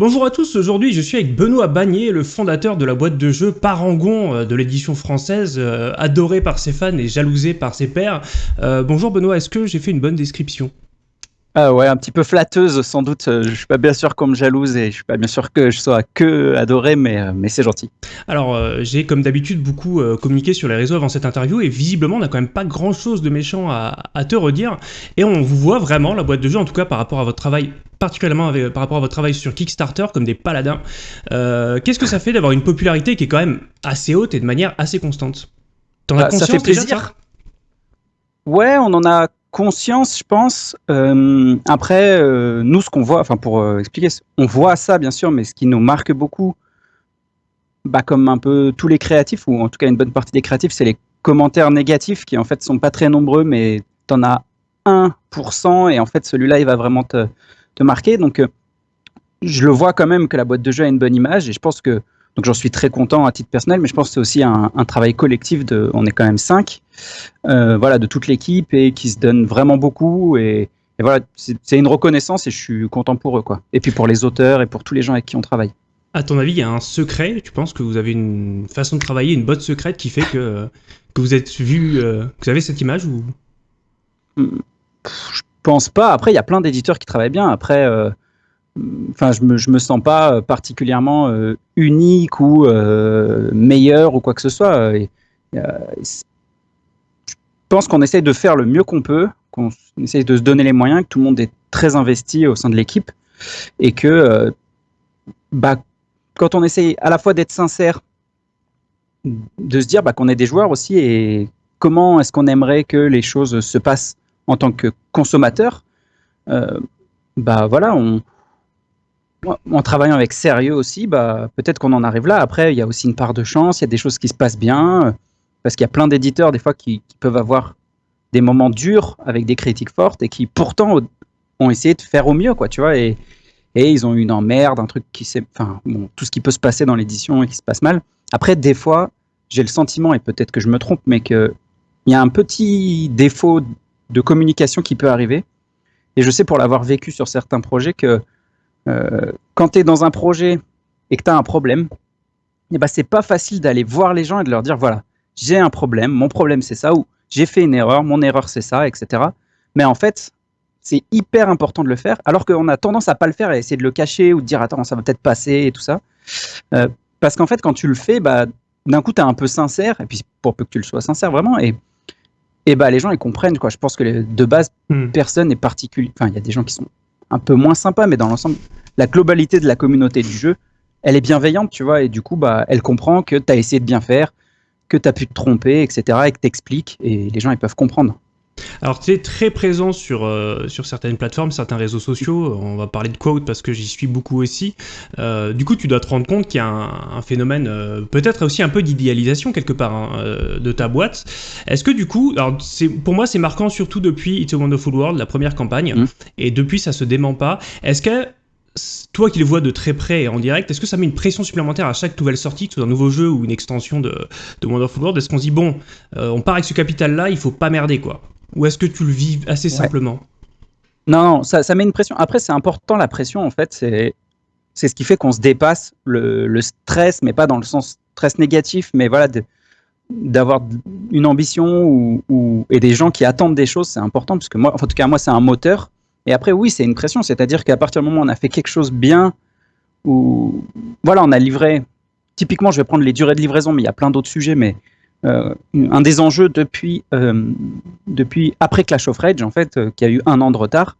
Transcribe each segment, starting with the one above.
Bonjour à tous, aujourd'hui je suis avec Benoît Bagné, le fondateur de la boîte de jeux Parangon euh, de l'édition française, euh, adoré par ses fans et jalousé par ses pairs. Euh, bonjour Benoît, est-ce que j'ai fait une bonne description? Ah ouais, un petit peu flatteuse sans doute. Je suis pas bien sûr qu'on me jalouse et je suis pas bien sûr que je sois que adoré, mais, mais c'est gentil. Alors j'ai comme d'habitude beaucoup communiqué sur les réseaux avant cette interview et visiblement on n'a quand même pas grand chose de méchant à, à, te redire et on vous voit vraiment la boîte de jeu en tout cas par rapport à votre travail particulièrement par rapport à votre travail sur Kickstarter, comme des paladins. Euh, qu'est-ce que ça fait d'avoir une popularité qui est quand même assez haute et de manière assez constante? T'en as conscience bah, Ça fait plaisir. ouais, on en a conscience, je pense. Euh, après, euh, nous, ce qu'on voit, enfin pour expliquer, on voit ça bien sûr, mais ce qui nous marque beaucoup, bah, comme un peu tous les créatifs, ou en tout cas une bonne partie des créatifs, c'est les commentaires négatifs qui en fait sont pas très nombreux, mais t'en as 1%, et en fait celui-là, il va vraiment te, te marquer. Donc, euh, je le vois quand même que la boîte de jeu a une bonne image et je pense que donc j'en suis très content à titre personnel, mais je pense que c'est aussi un, travail collectif de, on est quand même cinq, euh, voilà, de toute l'équipe et qui se donne vraiment beaucoup et, voilà, c'est une reconnaissance et je suis content pour eux quoi. Et puis pour les auteurs et pour tous les gens avec qui on travaille. À ton avis, il y a un secret Tu penses que vous avez une façon de travailler, une botte secrète qui fait que, que vous êtes vu, euh, que vous avez cette image ou? Pense pas. Après, il y a plein d'éditeurs qui travaillent bien. Après, euh, enfin, je me, me sens pas euh, particulièrement euh, unique ou meilleur ou quoi que ce soit. je pense qu'on essaye de faire le mieux qu'on peut, qu'on essaye de se donner les moyens, que tout le monde est très investi au sein de l'équipe et que, bah, quand on essaye à la fois d'être sincère, de se dire bah, qu'on est des joueurs aussi et comment est-ce qu'on aimerait que les choses se passent en tant que consommateur, euh, bah voilà, on, en travaillant avec sérieux aussi, bah, peut-être qu'on en arrive là. Après, il y a aussi une part de chance, il y a des choses qui se passent bien, parce qu'il y a plein d'éditeurs des fois qui, peuvent avoir des moments durs avec des critiques fortes et qui pourtant ont essayé de faire au mieux, quoi, tu vois, et, et ils ont eu une emmerde, un truc qui s'est, enfin, bon, tout ce qui peut se passer dans l'édition et qui se passe mal. Après, des fois, j'ai le sentiment, et peut-être que je me trompe, mais qu'il y a un petit défaut de communication qui peut arriver. Et je sais pour l'avoir vécu sur certains projets que euh, quand tu es dans un projet et que tu as un problème, eh ben, c'est pas facile d'aller voir les gens et de leur dire voilà, j'ai un problème, mon problème c'est ça, ou j'ai fait une erreur, mon erreur c'est ça, etc. Mais en fait, c'est hyper important de le faire, alors qu'on a tendance à pas le faire et essayer de le cacher ou de dire attends, ça va peut-être passer et tout ça. Euh, parce qu'en fait, quand tu le fais, bah, d'un coup, tu es un peu sincère, et puis pour peu que tu le sois sincère vraiment, et et bah les gens ils comprennent quoi. Je pense que de base hmm. personne n'est particulier. Enfin il y a des gens qui sont un peu moins sympas, mais dans l'ensemble la globalité de la communauté du jeu, elle est bienveillante, tu vois, et du coup bah elle comprend que tu as essayé de bien faire, que tu as pu te tromper, etc. et que t'expliques et les gens ils peuvent comprendre. Alors tu es très présent sur, euh, sur certaines plateformes, certains réseaux sociaux, on va parler de Quote parce que j'y suis beaucoup aussi. Euh, du coup tu dois te rendre compte qu'il y a un, phénomène, euh, peut-être aussi un peu d'idéalisation quelque part hein, de ta boîte. Est-ce que du coup, alors pour moi c'est marquant surtout depuis It's a Wonderful World, la première campagne, mmh. et depuis ça se dément pas. Est-ce que toi qui le vois de très près et en direct, est-ce que ça met une pression supplémentaire à chaque nouvelle sortie, que ce soit un nouveau jeu ou une extension de, de World Est-ce qu'on se dit, bon, on part avec ce capital-là, il faut pas merder, quoi? Ou est-ce que tu le vis assez simplement? Non, non ça, ça, met une pression. Après, c'est important la pression, en fait. C'est, c'est ce qui fait qu'on se dépasse le, le, stress, mais pas dans le sens stress négatif, mais voilà, d'avoir une ambition ou, ou, et des gens qui attendent des choses, c'est important, parce que moi, en tout cas, moi, c'est un moteur. Et après, oui, c'est une pression, c'est-à-dire qu'à partir du moment où on a fait quelque chose bien, ou voilà, on a livré. Typiquement, je vais prendre les durées de livraison, mais il y a plein d'autres sujets, mais euh, un des enjeux depuis, euh, depuis après Clash of Rage, en fait, euh, qui a eu un an de retard,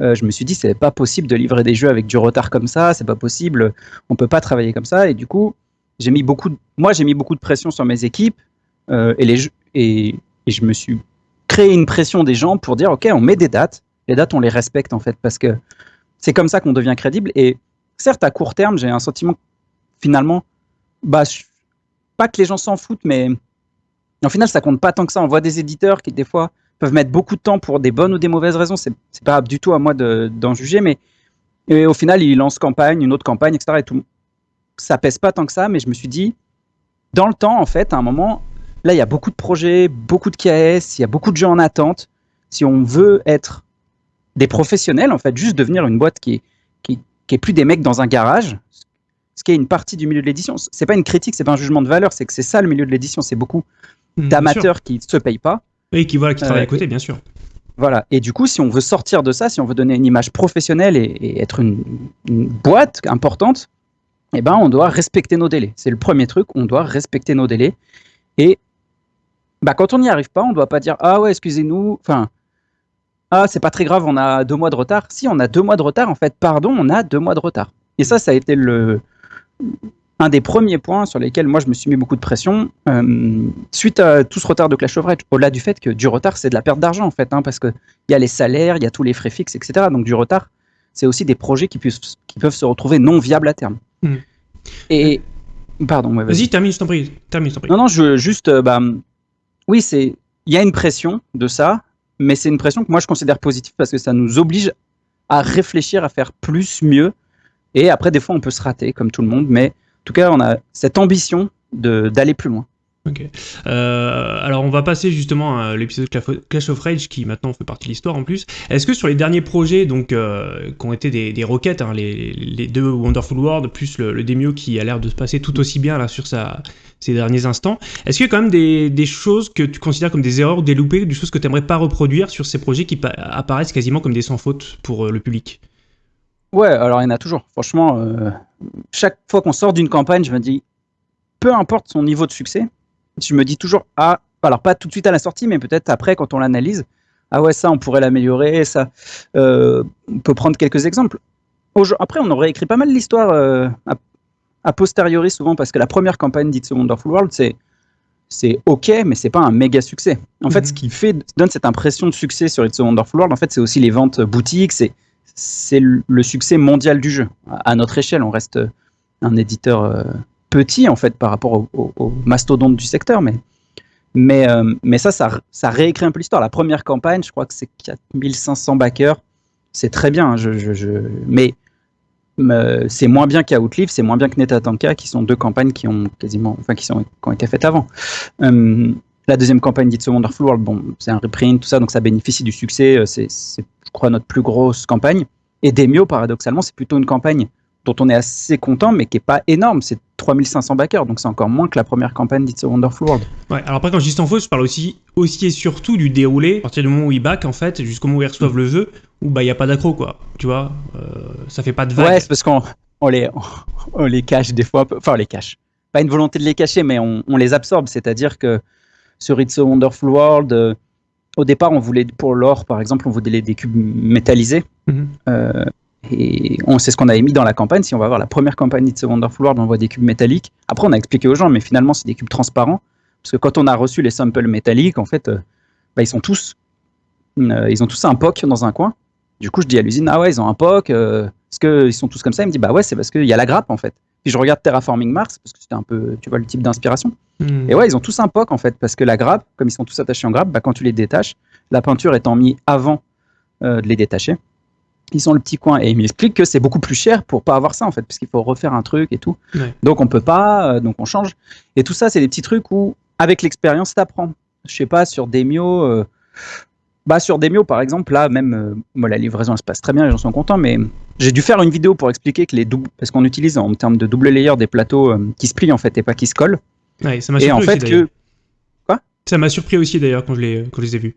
je me suis dit, c'est pas possible de livrer des jeux avec du retard comme ça, c'est pas possible, on peut pas travailler comme ça. Et du coup, j'ai mis beaucoup moi, j'ai mis beaucoup de pression sur mes équipes et, les, et, et je me suis créé une pression des gens pour dire, OK, on met des dates, les dates, on les respecte en fait, parce que c'est comme ça qu'on devient crédible. Et certes, à court terme, j'ai un sentiment finalement, bah, pas que les gens s'en foutent, mais au final, ça compte pas tant que ça. On voit des éditeurs qui, des fois, peuvent mettre beaucoup de temps pour des bonnes ou des mauvaises raisons. C'est pas du tout à moi d'en juger, mais au final, ils lancent campagne, une autre campagne, etc. Et tout. Ça pèse pas tant que ça, mais je me suis dit, dans le temps, en fait, à un moment, là, il y a beaucoup de projets, beaucoup de KS, il y a beaucoup de gens en attente. Si on veut être des professionnels, en fait, juste devenir une boîte qui, qui, qui est plus des mecs dans un garage, ce qui est une partie du milieu de l'édition. C'est pas une critique, c'est pas un jugement de valeur, c'est que c'est ça le milieu de l'édition. C'est beaucoup Hmm, d'amateurs qui se payent pas. Et qui, voilà, qui travaillent Euh, à côté, bien sûr. Voilà. Et du coup, si on veut sortir de ça, si on veut donner une image professionnelle et, et être une, une boîte importante, eh ben, on doit respecter nos délais. C'est le premier truc. On doit respecter nos délais. Et bah, quand on n'y arrive pas, on ne doit pas dire ah ouais, excusez-nous. Enfin, ah c'est pas très grave, on a deux mois de retard. Si on a deux mois de retard, en fait, pardon, on a deux mois de retard. Et ça, ça a été le un des premiers points sur lesquels moi je me suis mis beaucoup de pression euh, suite à tout ce retard de Clash of Rage. Au-delà du fait que du retard, c'est de la perte d'argent en fait, hein, parce que il y a les salaires, il y a tous les frais fixes, etc. Donc du retard, c'est aussi des projets qui, puissent, qui peuvent se retrouver non viables à terme. Mm. Et pardon, ouais, Vas-y, termine, je t'en prie. Termine, je t'en prie. non, non, je juste, euh, bah, oui, c'est, il y a une pression de ça, mais c'est une pression que moi je considère positive parce que ça nous oblige à réfléchir, à faire plus, mieux. Et après, des fois, on peut se rater, comme tout le monde, mais en tout cas, on a cette ambition d'aller plus loin. Ok. Euh, alors on va passer justement à l'épisode Clash of Rage qui maintenant fait partie de l'histoire en plus. Est-ce que sur les derniers projets donc euh, qui ont été des, des roquettes, hein, les, deux Wonderful World plus le, le Demio qui a l'air de se passer tout aussi bien là sur sa, ces derniers instants, est-ce qu'il y a quand même des, choses que tu considères comme des erreurs des loupés, des choses que tu aimerais pas reproduire sur ces projets qui pa- apparaissent quasiment comme des sans faute pour euh, le public? Ouais, alors il y en a toujours. Franchement, euh, chaque fois qu'on sort d'une campagne, je me dis, peu importe son niveau de succès, je me dis toujours, ah, alors pas tout de suite à la sortie, mais peut-être après quand on l'analyse, ah ouais, ça, on pourrait l'améliorer, ça. Euh, on peut prendre quelques exemples. Après, on aurait écrit pas mal l'histoire euh, a, a posteriori souvent, parce que la première campagne d'It's a Wonderful World, c'est c'est ok, mais c'est pas un méga succès. En fait, Mhm. ce qui fait donne cette impression de succès sur It's a Wonderful World, en fait, c'est aussi les ventes boutiques, c'est c'est le succès mondial du jeu. À à notre échelle, on reste un éditeur euh, petit en fait par rapport au, au- au mastodonte du secteur, mais mais euh, mais ça, ça, réécrit un peu l'histoire. La première campagne, je crois que c'est 4500 backers, c'est très bien. hein, Je, mais c'est moins bien qu'Outlive, c'est moins bien que Netatanka, qui sont deux campagnes qui ont quasiment, enfin qui sont qui ont été faites avant. Euh, la deuxième campagne d'It's a Wonderful World, bon, c'est un reprint, tout ça, donc ça bénéficie du succès. euh, c'est, je crois, notre plus grosse campagne. Et Demio, paradoxalement, c'est plutôt une campagne dont on est assez content, mais qui est pas énorme. C'est 3500 backers, donc c'est encore moins que la première campagne d'It's a Wonderful World. Ouais, alors après, quand je dis sans faute, je parle aussi, aussi et surtout du déroulé, à partir du moment où ils back, en fait, jusqu'au moment où ils reçoivent le jeu, où bah, il n'y a pas d'accro, quoi. Tu vois, euh, ça fait pas de vague. Ouais, c'est parce qu'on on les, on les cache des fois. Enfin, on les cache. Pas une volonté de les cacher, mais on, on les absorbe. C'est-à-dire que sur It's a Wonderful World, euh, au départ, on voulait, pour l'or, par exemple, on voulait des cubes métallisés. Mhm. Euh, et on sait ce qu'on avait mis dans la campagne. Si on va voir la première campagne It's a Wonderful World, on voit des cubes métalliques. Après, on a expliqué aux gens, mais finalement, c'est des cubes transparents. Parce que quand on a reçu les samples métalliques, en fait, euh, bah, ils sont tous, euh, ils ont tous un POC dans un coin. Du coup, je dis à l'usine, ah ouais, ils ont un POC. euh, est-ce qu'ils sont tous comme ça? Il me dit, bah ouais, c'est parce qu'il y a la grappe, en fait. Puis je regarde Terraforming Mars, parce que c'était un peu, tu vois, le type d'inspiration. Hmm. Et ouais, ils ont tous un POC, en fait, parce que la grappe, comme ils sont tous attachés en grappe, bah, quand tu les détaches, la peinture étant mise avant euh, de les détacher, ils ont le petit coin. Et il m'explique que c'est beaucoup plus cher pour pas avoir ça, en fait, parce qu'il faut refaire un truc et tout. Ouais. Donc on peut pas, euh, donc on change. Et tout ça, c'est des petits trucs où, avec l'expérience, t'apprends. Je sais pas, sur Demio, euh, bah sur Demio, par exemple, là, même, euh, moi, la livraison, elle se passe très bien, les gens sont contents, mais j'ai dû faire une vidéo pour expliquer que les doubles, parce qu'on utilise en termes de double layer des plateaux euh, qui se plient, en fait, et pas qui se collent. Ouais, ça m'a Et surpris en aussi, fait, que, Quoi? Ça m'a surpris aussi, d'ailleurs, quand je les, quand je les ai vus.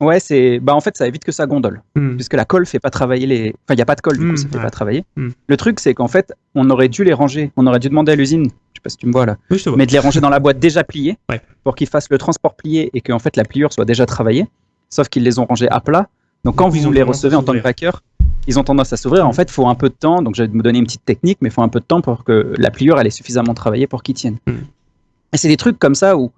Ouais, c'est, bah en fait, ça évite que ça gondole. Hmm. puisque la colle fait pas travailler les. Enfin, il n'y a pas de colle, du Mm, coup, ça fait ouais. pas travailler. Mm. Le truc, c'est qu'en fait, on aurait dû les ranger. On aurait dû demander à l'usine, je sais pas si tu me vois là, Oui, vois. mais de les ranger dans la boîte déjà pliée Ouais. pour qu'ils fassent le transport plié et que en fait la pliure soit déjà travaillée. Sauf qu'ils les ont rangés à plat. Donc quand ils vous les recevez en tant que backer, ils ont tendance à s'ouvrir. En fait, il faut un peu de temps. Donc je vais me donner une petite technique, mais il faut un peu de temps pour que la pliure elle est suffisamment travaillée pour qu'ils tiennent. Et c'est des trucs comme ça où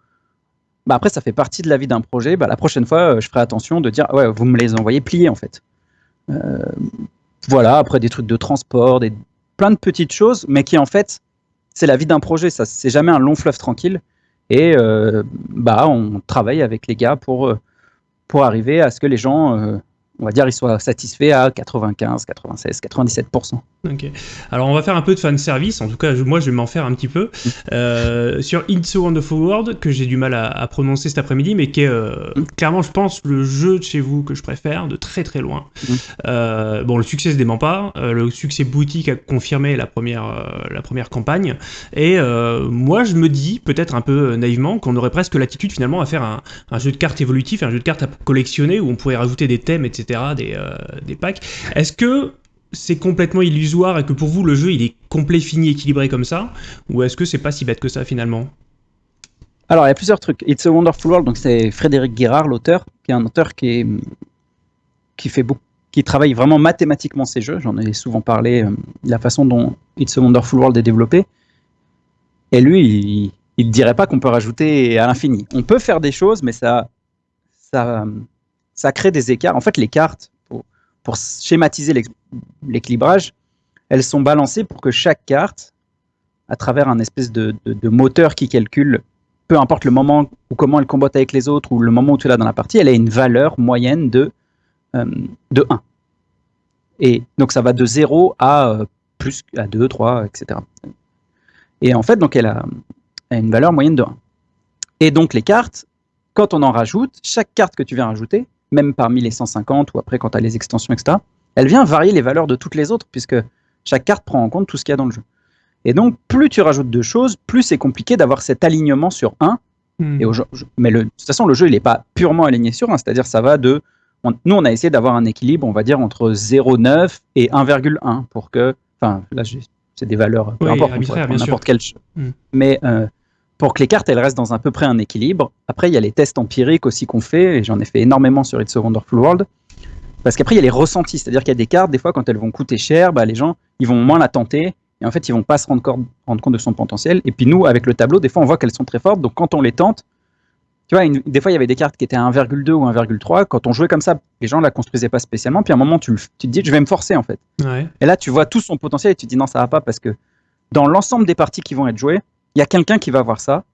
bah après, ça fait partie de la vie d'un projet. Bah, la prochaine fois, euh, je ferai attention de dire, ouais, vous me les envoyez pliés en fait. Euh, voilà, après des trucs de transport, des, plein de petites choses, mais qui en fait, c'est la vie d'un projet. Ça, c'est jamais un long fleuve tranquille. Et euh, bah, on travaille avec les gars pour, pour arriver à ce que les gens on va dire, il soit satisfait à 95, 96, 97%. Ok. Alors, on va faire un peu de fan service. En tout cas, moi, je vais m'en faire un petit peu. Mm. Euh, sur It's a Wonderful World, que j'ai du mal à, prononcer cet après-midi, mais qui est euh, mm. clairement, je pense, le jeu de chez vous que je préfère, de très très loin. Mm. Euh, bon, le succès se dément pas. le succès boutique a confirmé la première, la première campagne. Et moi, je me dis, peut-être un peu naïvement, qu'on aurait presque l'attitude finalement à faire un, un jeu de cartes évolutif, un jeu de cartes à collectionner où on pourrait rajouter des thèmes, etc des, euh, des packs. Est-ce que c'est complètement illusoire et que pour vous le jeu il est complet, fini, équilibré comme ça Ou est-ce que c'est pas si bête que ça finalement? Alors il y a plusieurs trucs. It's a Wonderful World, donc c'est Frédéric Guérard, l'auteur, qui est un auteur qui, qui fait beaucoup qui travaille vraiment mathématiquement ces jeux. J'en ai souvent parlé, euh, la façon dont It's a Wonderful World est développé. Et lui, il ne dirait pas qu'on peut rajouter à l'infini. On peut faire des choses, mais ça, ça, ça crée des écarts. En fait, les cartes, pour, schématiser l'équilibrage, elles sont balancées pour que chaque carte, à travers un espèce de, moteur qui calcule, peu importe le moment ou comment elle combatte avec les autres ou le moment où tu là dans la partie, elle a une valeur moyenne de, euh, de 1. Et donc ça va de 0 à euh, plus à 2, 3, etc. Et en fait, donc elle a, elle a une valeur moyenne de 1. Et donc les cartes, quand on en rajoute, chaque carte que tu viens rajouter, même parmi les 150 ou après quand tu as les extensions, etc., elle vient varier les valeurs de toutes les autres, puisque chaque carte prend en compte tout ce qu'il y a dans le jeu. Et donc, plus tu rajoutes de choses, plus c'est compliqué d'avoir cet alignement sur 1. Hmm. Et mais le, de toute façon, le jeu, il n'est pas purement aligné sur 1, c'est-à-dire ça va de... nous, on a essayé d'avoir un équilibre, on va dire, entre 0,9 et 1,1 pour que... Enfin, là, c'est des valeurs, peu importe, n'importe quel jeu. Hmm. Mais euh, pour que les cartes elles restent dans à peu près un équilibre. Après, il y a les tests empiriques aussi qu'on fait, et j'en ai fait énormément sur It's a Wonderful World. Parce qu'après, il y a les ressentis, c'est-à-dire qu'il y a des cartes, des fois, quand elles vont coûter cher, bah, les gens, ils vont moins la tenter, et en fait, ils vont pas se rendre, compte de son potentiel. Et puis nous, avec le tableau, des fois, on voit qu'elles sont très fortes, donc quand on les tente, tu vois, des fois, il y avait des cartes qui étaient à 1,2 ou 1,3. Quand on jouait comme ça, les gens la construisaient pas spécialement. Puis à un moment, tu, te dis, je vais me forcer en fait. Et là, tu vois tout son potentiel et tu te dis, non, ça va pas parce que dans l'ensemble des parties qui vont être jouées, il y a quelqu'un qui va voir ça,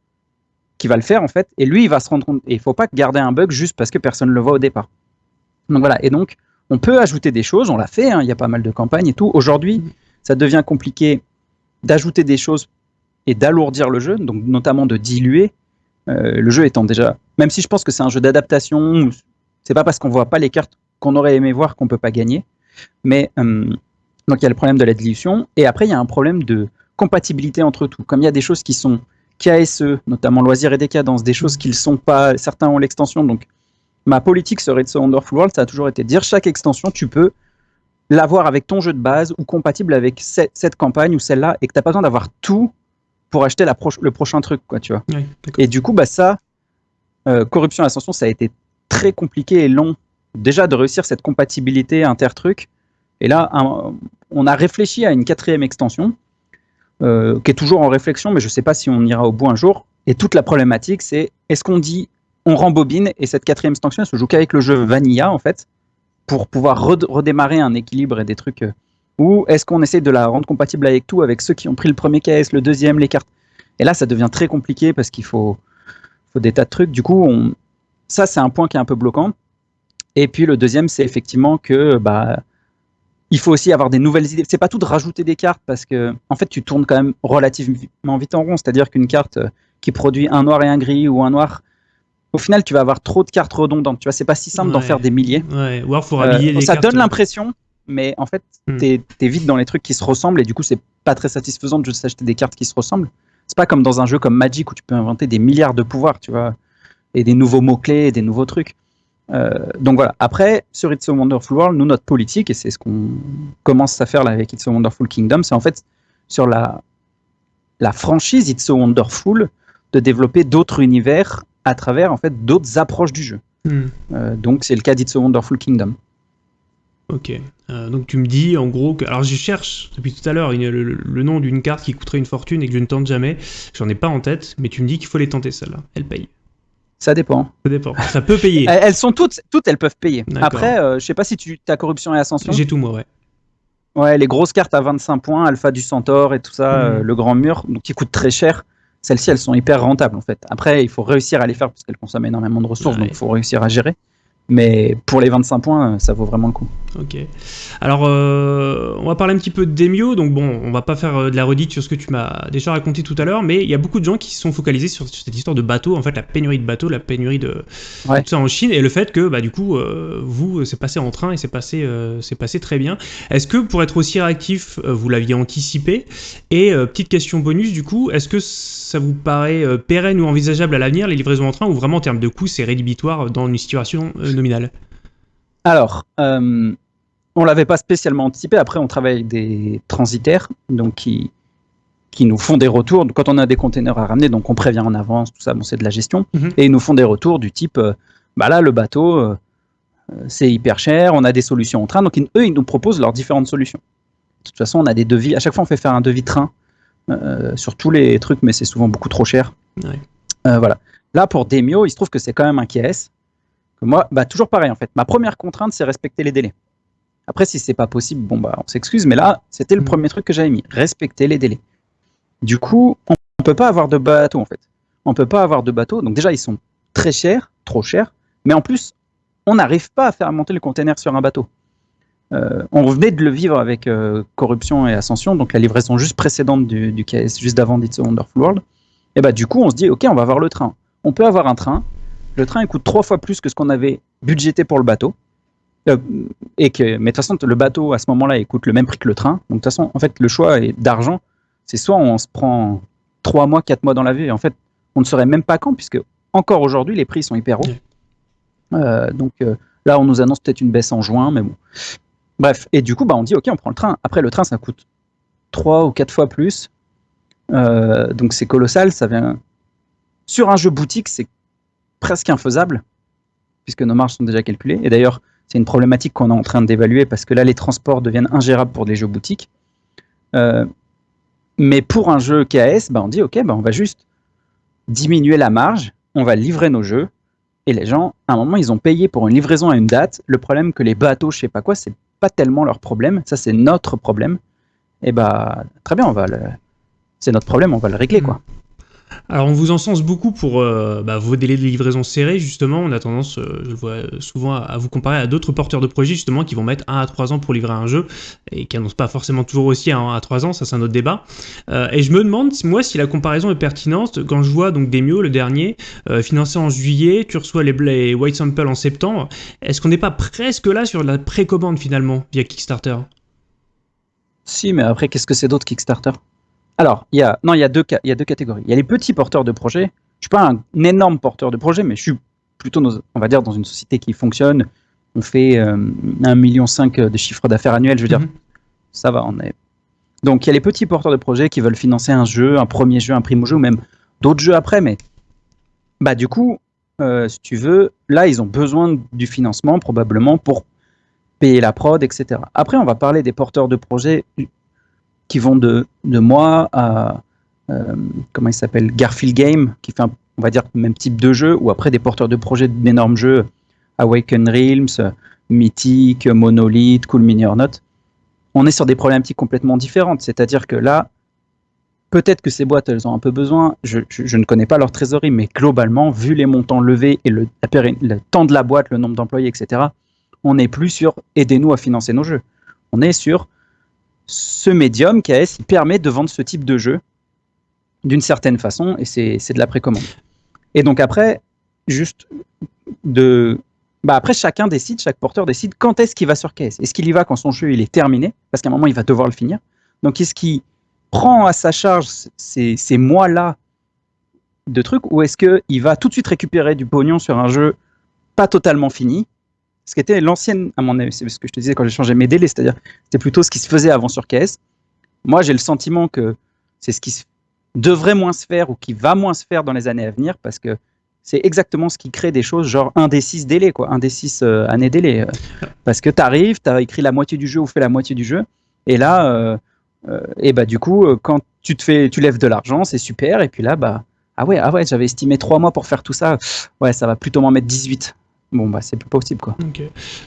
qui va le faire en fait, et lui il va se rendre compte. Et il faut pas garder un bug juste parce que personne ne le voit au départ. Donc voilà, et donc on peut ajouter des choses, on l'a fait, hein, il y a pas mal de campagnes et tout. Aujourd'hui, ça devient compliqué d'ajouter des choses et d'alourdir le jeu, donc notamment de diluer. Euh, le jeu étant déjà, même si je pense que c'est un jeu d'adaptation, c'est pas parce qu'on voit pas les cartes qu'on aurait aimé voir qu'on peut pas gagner. Mais euh, donc il y a le problème de la dilution, et après il y a un problème de compatibilité entre tout. Comme il y a des choses qui sont KSE, notamment loisirs et décadence, des choses qui ne sont pas, certains ont l'extension, donc ma politique serait de ce Wonderful World, ça a toujours été de dire chaque extension, tu peux l'avoir avec ton jeu de base ou compatible avec cette, campagne ou celle-là, et que tu n'as pas besoin d'avoir tout pour acheter la le prochain truc, quoi, tu vois. et du coup, bah ça, euh, Corruption Ascension, ça a été très compliqué et long, déjà de réussir cette compatibilité inter-truc. Et là, on a réfléchi à une quatrième extension, euh, qui est toujours en réflexion, mais je ne sais pas si on ira au bout un jour. Et toute la problématique, c'est est-ce qu'on dit on rembobine et cette quatrième extension elle se joue qu'avec le jeu Vanilla en fait pour pouvoir redémarrer un équilibre et des trucs euh, ou est-ce qu'on essaie de la rendre compatible avec tout avec ceux qui ont pris le premier KS, le deuxième, les cartes? Et là ça devient très compliqué parce qu'il faut, faut des tas de trucs. Du coup on... ça c'est un point qui est un peu bloquant. Et puis le deuxième c'est effectivement que bah il faut aussi avoir des nouvelles idées. C'est pas tout de rajouter des cartes parce que, en fait, tu tournes quand même relativement vite en rond. C'est-à-dire qu'une carte euh, qui produit un noir et un gris ou un noir, au final, tu vas avoir trop de cartes redondantes. Tu vois, c'est pas si simple d'en faire des milliers. Ouais, ou alors faut euh, Ça donne l'impression, mais en fait, hmm. tu es, vite dans les trucs qui se ressemblent et du coup, c'est pas très satisfaisant de juste acheter des cartes qui se ressemblent. C'est pas comme dans un jeu comme Magic où tu peux inventer des milliards de pouvoirs, tu vois, et des nouveaux mots-clés et des nouveaux trucs. Euh, donc voilà. Après, sur It's a Wonderful World, nous, notre politique, et c'est ce qu'on commence à faire là avec It's a Wonderful Kingdom, c'est en fait sur la, la franchise It's a Wonderful de développer d'autres univers à travers en fait d'autres approches du jeu. Hmm. Euh, donc c'est le cas d'It's a Wonderful Kingdom. Ok. Euh, donc tu me dis en gros que. Alors je cherche depuis tout à l'heure le, le, nom d'une carte qui coûterait une fortune et que je ne tente jamais. J'en ai pas en tête, mais tu me dis qu'il faut les tenter celle-là. Elle paye. Ça dépend. Ça dépend. Ça peut payer. elles sont toutes, toutes elles peuvent payer. Après, euh, je sais pas si tu as corruption et ascension. J'ai tout moi, ouais. Ouais, les grosses cartes à 25 points, Alpha du Centaure et tout ça, mhm. euh, le grand mur, donc qui coûtent très cher. Celles-ci, elles sont hyper rentables en fait. Après, il faut réussir à les faire parce qu'elles consomment énormément de ressources, donc il faut réussir à gérer. Mais pour les 25 points, ça vaut vraiment le coup. Ok. Alors, euh, on va parler un petit peu de Demio. Donc, bon, on va pas faire euh, de la redite sur ce que tu m'as déjà raconté tout à l'heure, mais il y a beaucoup de gens qui se sont focalisés sur, cette histoire de bateau, en fait, la pénurie de bateaux, la pénurie de tout ça en Chine, et le fait que, bah, du coup, euh, vous, c'est passé en train et c'est passé, c'est passé très bien. Est-ce que pour être aussi réactif, vous l'aviez anticipé? Et petite question bonus, du coup, est-ce que ça vous paraît pérenne ou envisageable à l'avenir, les livraisons en train, ou vraiment en termes de coût, c'est rédhibitoire dans une situation nominale? Alors, on l'avait pas spécialement anticipé. Après, on travaille avec des transitaires, donc qui, qui nous font des retours. Quand on a des containers à ramener, donc on prévient en avance, tout ça, bon, c'est de la gestion. Mhm. Et ils nous font des retours du type, euh, bah là, le bateau, euh, c'est hyper cher, on a des solutions en train. Donc eux, ils nous proposent leurs différentes solutions. De toute façon, on a des devis. À chaque fois, on fait faire un devis train euh, sur tous les trucs, mais c'est souvent beaucoup trop cher. voilà. Là, pour Demio, il se trouve que c'est quand même un KS. Moi, bah, toujours pareil en fait. Ma première contrainte, c'est respecter les délais. Après, si c'est pas possible, bon bah on s'excuse, mais là, c'était le mm. premier truc que j'avais mis, respecter les délais. Du coup, on, ne peut pas avoir de bateau en fait. On peut pas avoir de bateau. Donc déjà, ils sont très chers, trop chers, mais en plus, on n'arrive pas à faire monter le container sur un bateau. Euh, on revenait de le vivre avec euh, Corruption et Ascension, donc la livraison juste précédente du, du KS, juste avant It's a Wonderful World. Et bah du coup, on se dit, ok, on va avoir le train. On peut avoir un train. Le train il coûte trois fois plus que ce qu'on avait budgété pour le bateau. Euh, et que, mais de toute façon, le bateau à ce moment-là, il coûte le même prix que le train. Donc de toute façon, en fait, le choix d'argent, c'est soit on se prend trois mois, quatre mois dans la vie, et en fait, on ne saurait même pas quand, puisque encore aujourd'hui, les prix sont hyper hauts. Euh, donc euh, là, on nous annonce peut-être une baisse en juin, mais bon. Bref, et du coup, bah, on dit, ok, on prend le train. Après, le train, ça coûte trois ou quatre fois plus. donc c'est colossal, ça vient... Sur un jeu boutique, c'est presque infaisable, puisque nos marges sont déjà calculées. Et d'ailleurs, c'est une problématique qu'on est en train d'évaluer parce que là, les transports deviennent ingérables pour des jeux boutiques. Euh, mais pour un jeu KS, bah, on dit ok, bah, on va juste diminuer la marge, on va livrer nos jeux. Et les gens, à un moment, ils ont payé pour une livraison à une date. Le problème que les bateaux, je sais pas quoi, c'est pas tellement leur problème. Ça, c'est notre problème. Et bah, très bien, on va c'est notre problème, on va le régler, quoi. Alors on vous encense beaucoup pour euh, bah, vos délais de livraison serrés, justement. On a tendance, euh, je vois souvent, à, vous comparer à d'autres porteurs de projets, justement, qui vont mettre 1 à 3 ans pour livrer un jeu, et qui annoncent pas forcément toujours aussi à 1 à 3 ans, ça c'est un autre débat. Euh, et je me demande, moi, si la comparaison est pertinente, quand je vois donc Demio, le dernier, financé en juillet, tu reçois les, les White Sample en septembre, est-ce qu'on n'est pas presque là sur la précommande, finalement, via Kickstarter? Si, mais après, qu'est-ce que c'est d'autre Kickstarter? Alors, il y a, non, il y a deux, il y a deux catégories. Il y a les petits porteurs de projets. Je suis pas un, énorme porteur de projet, mais je suis plutôt, on va dire, dans une société qui fonctionne. On fait euh, 1,5 million de chiffre d'affaires annuel. Je veux dire, mhm. ça va, on est. Donc, il y a les petits porteurs de projets qui veulent financer un jeu, un premier jeu, un primo jeu, ou même d'autres jeux après. Mais, bah, du coup, euh, si tu veux, là, ils ont besoin du financement probablement pour payer la prod, etc. Après, on va parler des porteurs de projets qui vont de, de moi à, euh, comment il s'appelle, Garfield Game, qui fait, on va dire, le même type de jeu, ou après des porteurs de projets d'énormes jeux, Awaken Realms, Mythic, Monolith, Cool Mini or Not. On est sur des problématiques complètement différentes. C'est-à-dire que là, peut-être que ces boîtes, elles ont un peu besoin. Je, je, ne connais pas leur trésorerie, mais globalement, vu les montants levés et le, le temps de la boîte, le nombre d'employés, etc., on n'est plus sur aidez-nous à financer nos jeux. On est sur ce médium KS il permet de vendre ce type de jeu d'une certaine façon et c'est de la précommande. Et donc après, juste de... Bah après, chacun décide, chaque porteur décide quand est-ce qu'il va sur KS. Est-ce qu'il y va quand son jeu il est terminé? Parce qu'à un moment, il va devoir le finir. Donc, est-ce qu'il prend à sa charge ces, ces mois-là de trucs ou est-ce qu'il va tout de suite récupérer du pognon sur un jeu pas totalement fini ce qui était l'ancienne, à mon avis, c'est ce que je te disais quand j'ai changé mes délais, c'est-à-dire c'était plutôt ce qui se faisait avant sur KS. Moi, j'ai le sentiment que c'est ce qui devrait moins se faire ou qui va moins se faire dans les années à venir parce que c'est exactement ce qui crée des choses genre un des six délais, quoi, un des six euh, années délais. Euh. parce que tu arrives, tu as écrit la moitié du jeu ou fait la moitié du jeu, et là, euh, et bah du coup, quand tu te fais, tu lèves de l'argent, c'est super, et puis là, bah ah ouais, ah ouais, j'avais estimé trois mois pour faire tout ça, ouais, ça va plutôt m'en mettre 18 bon bah c'est plus possible quoi.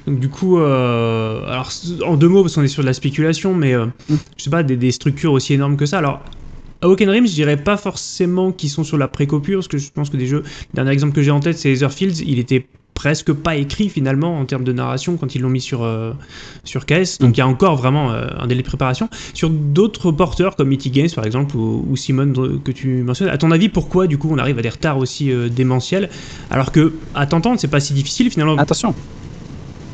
Donc du coup, euh, alors en deux mots parce qu'on est sur de la spéculation, mais euh, mm. je sais pas des, structures aussi énormes que ça. Alors à Rim, je dirais pas forcément qu'ils sont sur la précopure, parce que je pense que des jeux, le dernier exemple que j'ai en tête c'est Etherfields, il était presque pas écrit finalement en termes de narration quand ils l'ont mis sur, euh, sur KS. Donc il y a encore vraiment euh, un délai de préparation. Sur d'autres porteurs comme E.T. Games par exemple ou, ou Simon que tu mentionnes, à ton avis pourquoi du coup on arrive à des retards aussi euh, démentiels? Alors que à t'entendre c'est pas si difficile finalement Attention,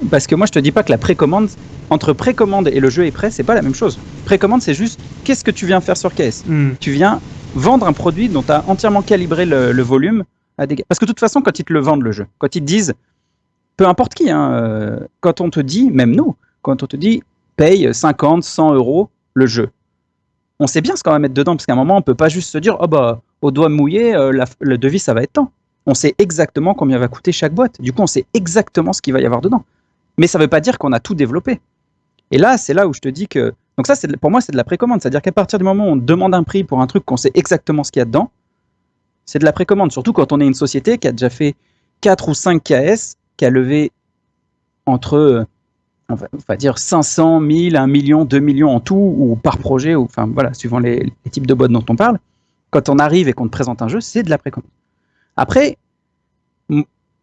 parce que moi je te dis pas que la précommande, entre précommande et le jeu est prêt, c'est pas la même chose. Précommande c'est juste qu'est-ce que tu viens faire sur KS Hmm. Tu viens vendre un produit dont tu as entièrement calibré le, le volume. Parce que de toute façon, quand ils te le vendent le jeu, quand ils te disent, peu importe qui, hein, euh, quand on te dit, même nous, quand on te dit paye 50, 100 euros le jeu, on sait bien ce qu'on va mettre dedans, parce qu'à un moment, on peut pas juste se dire, oh bah, au doigt mouillé, euh, le devis, ça va être tant. On sait exactement combien va coûter chaque boîte. Du coup, on sait exactement ce qu'il va y avoir dedans. Mais ça veut pas dire qu'on a tout développé. Et là, c'est là où je te dis que. Donc, ça, pour moi, c'est de la précommande. C'est-à-dire qu'à partir du moment où on demande un prix pour un truc qu'on sait exactement ce qu'il y a dedans, c'est de la précommande. Surtout quand on est une société qui a déjà fait 4 ou 5 KS, qui a levé entre, euh, on va, on va dire, 500 000, 1 million, 2 millions en tout, ou par projet, ou enfin voilà, suivant les, types de boîtes dont on parle. Quand on arrive et qu'on te présente un jeu, c'est de la précommande. Après,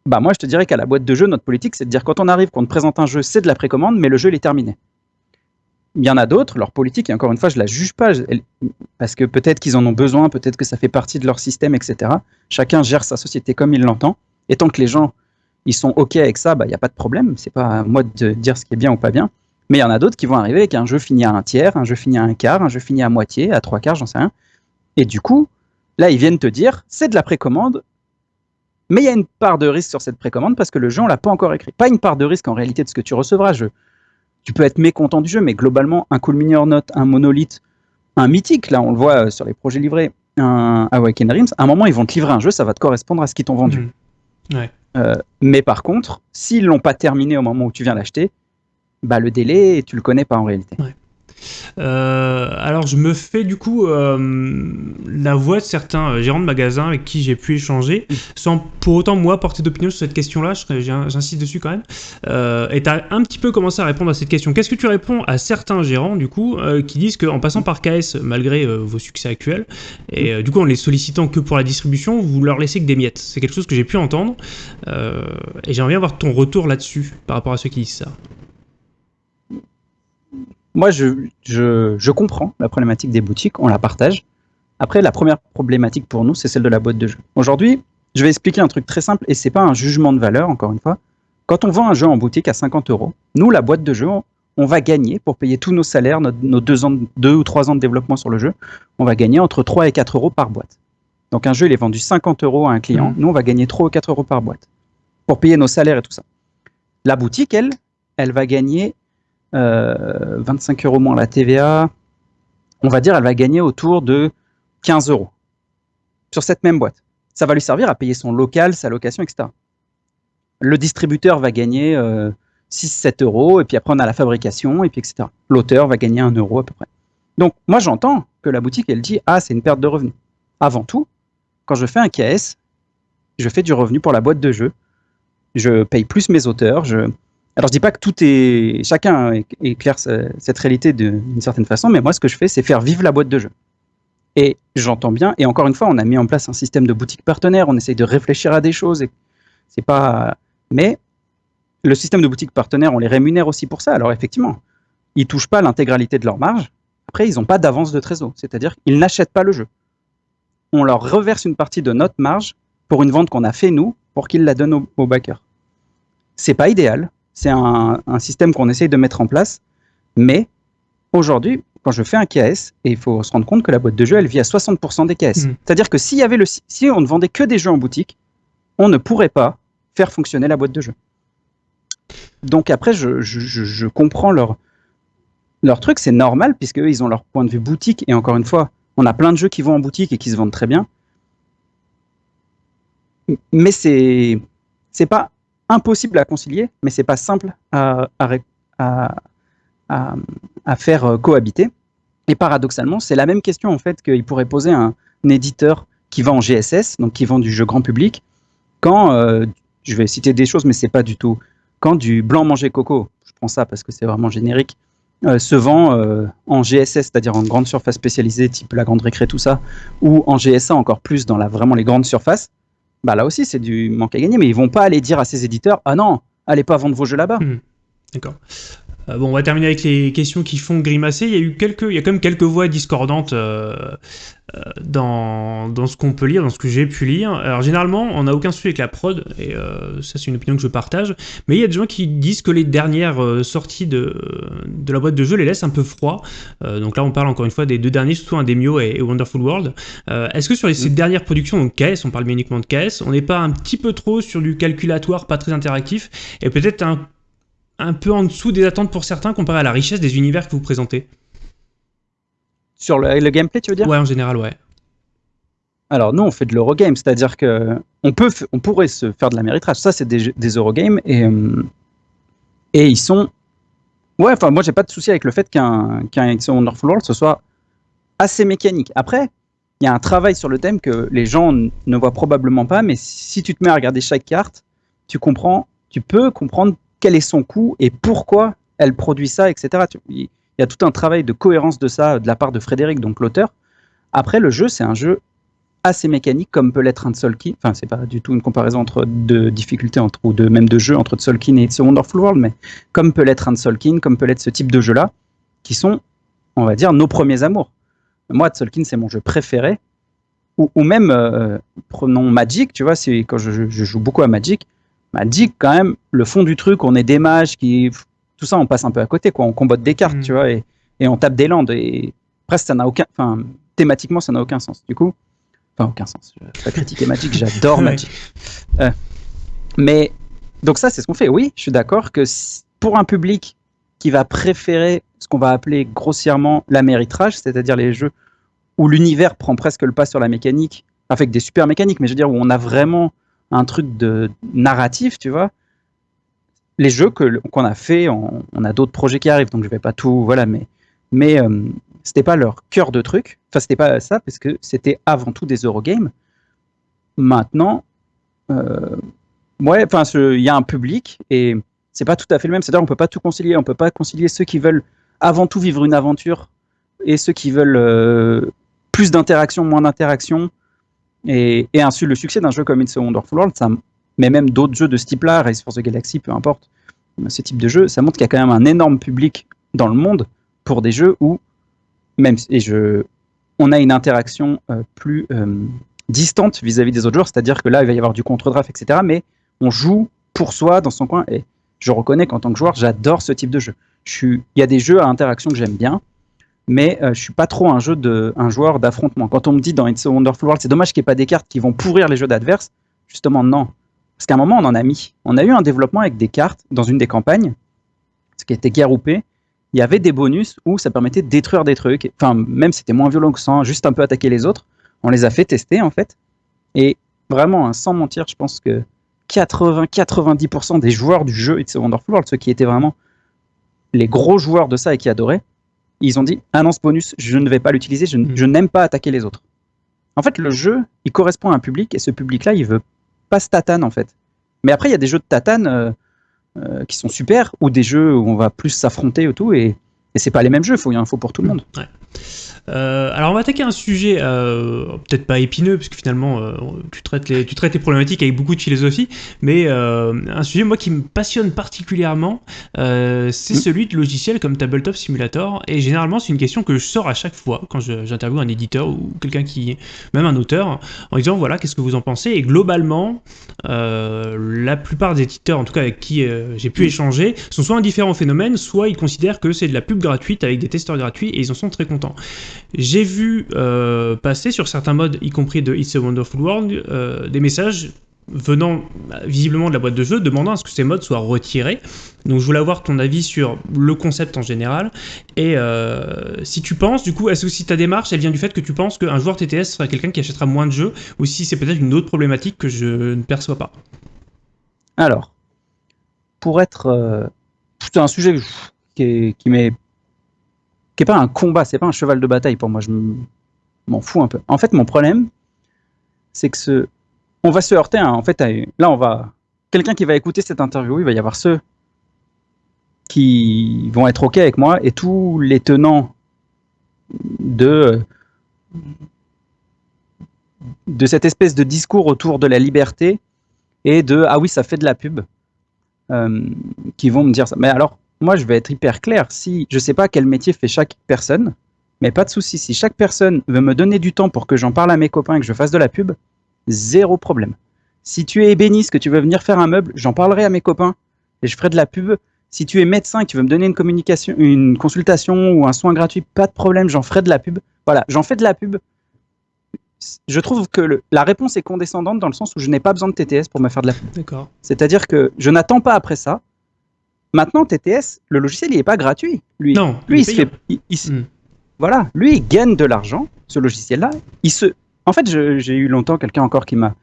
bah moi je te dirais qu'à la boîte de jeu, notre politique, c'est de dire quand on arrive, qu'on te présente un jeu, c'est de la précommande, mais le jeu il est terminé. Il y en a d'autres, leur politique, et encore une fois, je la juge pas, parce que peut-être qu'ils en ont besoin, peut-être que ça fait partie de leur système, etc. Chacun gère sa société comme il l'entend. Et tant que les gens ils sont OK avec ça, bah, il n'y a pas de problème. C'est pas à moi de dire ce qui est bien ou pas bien. Mais il y en a d'autres qui vont arriver avec un jeu fini à un tiers, un jeu fini à un quart, un jeu fini à moitié, à trois quarts, j'en sais rien. Et du coup, là, ils viennent te dire, c'est de la précommande, mais il y a une part de risque sur cette précommande parce que le jeu, on l'a pas encore écrit. Pas une part de risque en réalité de ce que tu recevras. Je, tu peux être mécontent du jeu, mais globalement, un Cool Mini or Not, un Monolith, un Mythique, là, on le voit euh, sur les projets livrés, un Awaken Dreams, à un moment, ils vont te livrer un jeu, ça va te correspondre à ce qu'ils t'ont vendu. Ouais. Euh, mais par contre, s'ils l'ont pas terminé au moment où tu viens l'acheter, bah le délai, tu le connais pas en réalité. Euh, alors je me fais du coup euh, la voix de certains euh, gérants de magasins avec qui j'ai pu échanger, sans pour autant moi porter d'opinion sur cette question-là, j'insiste dessus quand même. Euh, et tu as un petit peu commencé à répondre à cette question. Qu'est-ce que tu réponds à certains gérants du coup qui disent qu'en passant par KS, malgré vos succès actuels, et du coup en les sollicitant que pour la distribution, vous leur laissez que des miettes C'est quelque chose que j'ai pu entendre, et j'aimerais bien avoir ton retour là-dessus par rapport à ceux qui disent ça. Moi, je, je, je comprends la problématique des boutiques, on la partage. Après, la première problématique pour nous, c'est celle de la boîte de jeu. Aujourd'hui, je vais expliquer un truc très simple, et c'est pas un jugement de valeur, encore une fois. Quand on vend un jeu en boutique à 50 euros, nous, la boîte de jeu, on, on va gagner pour payer tous nos salaires, nos, nos deux, ans, deux ou trois ans de développement sur le jeu, on va gagner entre 3 et 4 euros par boîte. Donc un jeu, il est vendu 50 euros à un client, Mhm. nous, on va gagner 3 ou 4 euros par boîte pour payer nos salaires et tout ça. La boutique, elle, elle va gagner 25 euros moins la TVA. On va dire, elle va gagner autour de 15 euros sur cette même boîte. Ça va lui servir à payer son local, sa location, etc. Le distributeur va gagner euh, 6-7 euros, et puis après on a la fabrication, et puis etc. L'auteur va gagner 1 euro à peu près. Donc moi j'entends que la boutique, elle dit, ah c'est une perte de revenus. Avant tout, quand je fais un KS, je fais du revenu pour la boîte de jeu. Je paye plus mes auteurs. Je... Alors je dis pas que tout est... Chacun éclaire ce- cette réalité d'une certaine façon, mais moi ce que je fais, c'est faire vivre la boîte de jeu. Et j'entends bien, et encore une fois, on a mis en place un système de boutique partenaire, on essaye de réfléchir à des choses, c'est pas... Mais le système de boutique partenaire, on les rémunère aussi pour ça. Alors effectivement, ils touchent pas l'intégralité de leur marge. Après, ils n'ont pas d'avance de trésor, c'est-à-dire qu'ils n'achètent pas le jeu. On leur reverse une partie de notre marge pour une vente qu'on a fait nous, pour qu'ils la donnent aux, aux backers. C'est pas idéal, c'est un, un système qu'on essaye de mettre en place, mais aujourd'hui, quand je fais un KS, et il faut se rendre compte que la boîte de jeu, elle vit à 60% des KS. Mhm. C'est-à-dire que s'il y avait le, si on ne vendait que des jeux en boutique, on ne pourrait pas faire fonctionner la boîte de jeu. Donc après, je, je- je- je comprends leur, leur truc, c'est normal, puisque eux, ils ont leur point de vue boutique, et encore une fois, on a plein de jeux qui vont en boutique et qui se vendent très bien. Mais c'est c'est pas impossible à concilier, mais c'est pas simple à, faire euh, cohabiter. Et paradoxalement, c'est la même question en fait qu'il pourrait poser un, éditeur qui vend en GSS, donc qui vend du jeu grand public, quand euh, je vais citer des choses, mais c'est pas du tout quand du blanc manger coco, je prends ça parce que c'est vraiment générique, euh, se vend en GSS, c'est-à-dire en grande surface spécialisée, type la grande récré, tout ça, ou en GSA encore plus dans la, vraiment les grandes surfaces, bah là aussi c'est du manque à gagner, mais ils vont pas aller dire à ces éditeurs ah non, allez pas vendre vos jeux là-bas. Hmm. D'accord. Euh, bon, on va terminer avec les questions qui font grimacer. Il y a eu quelques, quand même quelques voix discordantes euh, dans, dans ce qu'on peut lire, dans ce que j'ai pu lire. Alors généralement, on n'a aucun souci avec la prod, et ça c'est une opinion que je partage. Mais il y a des gens qui disent que les dernières sorties de, de la boîte de jeu les laissent un peu froid. donc là, on parle encore une fois des deux derniers, surtout un Demio et, Wonderful World. Est-ce que sur les, ces mm. dernières productions, donc KS, on parle bien uniquement de KS, on n'est pas un petit peu trop sur du calculatoire, pas très interactif, et peut-être un un peu en dessous des attentes pour certains comparé à la richesse des univers que vous présentez? Sur le, gameplay, tu veux dire Ouais, en général, ouais. Alors nous, on fait de l'Eurogame, c'est-à-dire que on, peut, on pourrait se faire de la méritrage. Ça, c'est des, des Eurogames et, euh, et ils sont... Ouais, enfin, moi, j'ai pas de souci avec le fait qu'un qu'un Wonderful World, ce soit assez mécanique. Après, il y a un travail sur le thème que les gens ne voient probablement pas, mais si tu te mets à regarder chaque carte, tu comprends, tu peux comprendre quel est son coût et pourquoi elle produit ça, etc. Il y a tout un travail de cohérence de ça de la part de Frédéric, donc l'auteur. Après, le jeu, c'est un jeu assez mécanique, comme peut l'être un Tsolkin. Enfin, c'est pas du tout une comparaison entre de difficultés entre, ou de même de jeu entre Tsolkin et It's Wonderful World, mais comme peut l'être un Tsolkin, comme peut l'être ce type de jeu-là, qui sont, on va dire, nos premiers amours. Moi, Tsolkin, c'est mon jeu préféré. Ou, même, euh, prenons Magic, tu vois, quand je, joue beaucoup à Magic, m'a dit quand même le fond du truc, on est des mages qui tout ça on passe un peu à côté quoi, on combatte des cartes, mm. tu vois et, et, on tape des landes et presque ça n'a aucun enfin thématiquement ça n'a aucun sens. Du coup, enfin aucun sens. Je vais pas critiquer Magic, j'adore Magic. Euh, mais donc ça c'est ce qu'on fait. Oui, je suis d'accord que pour un public qui va préférer ce qu'on va appeler grossièrement l'améritrage, c'est-à-dire les jeux où l'univers prend presque le pas sur la mécanique, avec des super mécaniques, mais je veux dire où on a vraiment un truc de narratif, tu vois. Les jeux qu'on a fait, on, a d'autres projets qui arrivent, donc je vais pas tout, voilà, mais mais euh, c'était pas leur cœur de truc. Enfin, c'était pas ça parce que c'était avant tout des Eurogames. Maintenant, euh, ouais, enfin, il y a un public et c'est pas tout à fait le même. C'est-à-dire, on peut pas tout concilier. On peut pas concilier ceux qui veulent avant tout vivre une aventure et ceux qui veulent euh, plus d'interaction, moins d'interaction, et, et ainsi, le succès d'un jeu comme It's a Wonderful World, ça, mais même d'autres jeux de ce type-là, Race for the Galaxy, peu importe, ce type de jeu, ça montre qu'il y a quand même un énorme public dans le monde pour des jeux où, même et je, on a une interaction euh, plus euh, distante vis-à-vis des autres joueurs, c'est-à-dire que là, il va y avoir du contre-draft, etc. Mais on joue pour soi dans son coin. Et je reconnais qu'en tant que joueur, j'adore ce type de jeu. Il y a des jeux à interaction que j'aime bien, mais euh, je suis pas trop un jeu de un joueur d'affrontement. Quand on me dit dans It's a Wonderful World, c'est dommage qu'il n'y ait pas des cartes qui vont pourrir les jeux d'adverse. Justement, non. Parce qu'à un moment, on en a mis. On a eu un développement avec des cartes dans une des campagnes, ce qui était guerroupé. Il y avait des bonus où ça permettait de détruire des trucs. Enfin, même c'était moins violent que ça, juste un peu attaquer les autres. On les a fait tester en fait. Et vraiment, hein, sans mentir, je pense que 80-90% des joueurs du jeu It's a Wonderful World, ceux qui étaient vraiment les gros joueurs de ça et qui adoraient, ils ont dit ah non ce bonus je ne vais pas l'utiliser, je, mm. n'aime pas attaquer les autres. En fait le jeu il correspond à un public et ce public là il veut pas se tatane en fait. Mais après il y a des jeux de tatane euh, euh, qui sont super ou des jeux où on va plus s'affronter et tout et, et c'est pas les mêmes jeux, il faut, il y a un faux pour tout le monde. Euh, alors on va attaquer un sujet euh, peut-être pas épineux parce que finalement euh, tu, traites les, tu traites les problématiques avec beaucoup de philosophie, mais un sujet moi qui me passionne particulièrement, c'est mm. celui de logiciels comme Tabletop Simulator et généralement c'est une question que je sors à chaque fois quand j'interviewe un éditeur ou quelqu'un qui, même un auteur, en disant voilà qu'est-ce que vous en pensez? Et globalement la plupart des éditeurs en tout cas avec qui j'ai pu mm. échanger sont soit indifférents au phénomène, soit ils considèrent que c'est de la pub gratuite avec des testeurs gratuits et ils en sont très contents. J'ai vu euh, passer sur certains modes, y compris de It's a Wonderful World, euh, des messages venant bah, visiblement de la boîte de jeu demandant à ce que ces modes soient retirés. Donc je voulais avoir ton avis sur le concept en général. Et euh, si tu penses, du coup, est-ce que si ta démarche, elle vient du fait que tu penses qu'un joueur TTS sera quelqu'un qui achètera moins de jeux, ou si c'est peut-être une autre problématique que je ne perçois pas? Alors, pour être... c'est un sujet qui, qui m'est qui pas un combat, c'est pas un cheval de bataille pour moi, je m'en fous un peu. En fait, mon problème, c'est que ce, on va se heurter, en fait, là, on va, quelqu'un qui va écouter cette interview, il va y avoir ceux qui vont être OK avec moi et tous les tenants de de cette espèce de discours autour de la liberté et de ah oui, ça fait de la pub, euh, qui vont me dire ça. Mais alors, moi, je vais être hyper clair. Si je sais pas quel métier fait chaque personne, mais pas de souci. Si chaque personne veut me donner du temps pour que j'en parle à mes copains et que je fasse de la pub, zéro problème. Si tu es ébéniste, que tu veux venir faire un meuble, j'en parlerai à mes copains et je ferai de la pub. Si tu es médecin, qui veut me donner une communication, une consultation ou un soin gratuit, pas de problème, j'en ferai de la pub. Voilà, j'en fais de la pub. Je trouve que la réponse est condescendante dans le sens où je n'ai pas besoin de TTS pour me faire de la pub. D'accord. C'est-à-dire que je n'attends pas après ça. Maintenant, TTS, le logiciel, il n'est pas gratuit. Lui, non, lui, il, se fait, il, hmm. voilà, lui, il gagne de l'argent. Ce logiciel-là, il se. En fait, j'ai eu longtemps quelqu'un encore qui m'a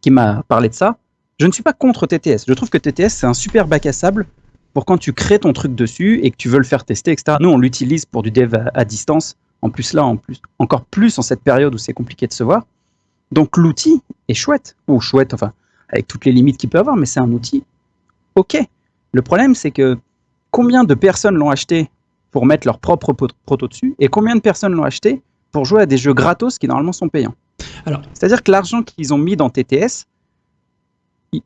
qui m'a parlé de ça. Je ne suis pas contre TTS. Je trouve que TTS, c'est un super bac à sable pour quand tu crées ton truc dessus et que tu veux le faire tester, etc. Nous, on l'utilise pour du dev à, distance. En plus, là, en plus, encore plus en cette période où c'est compliqué de se voir. Donc, l'outil est chouette. Ou chouette, enfin, avec toutes les limites qu'il peut avoir, mais c'est un outil OK. Le problème, c'est que combien de personnes l'ont acheté pour mettre leur propre proto dessus et combien de personnes l'ont acheté pour jouer à des jeux gratos qui normalement sont payants? C'est-à-dire que l'argent qu'ils ont mis dans TTS,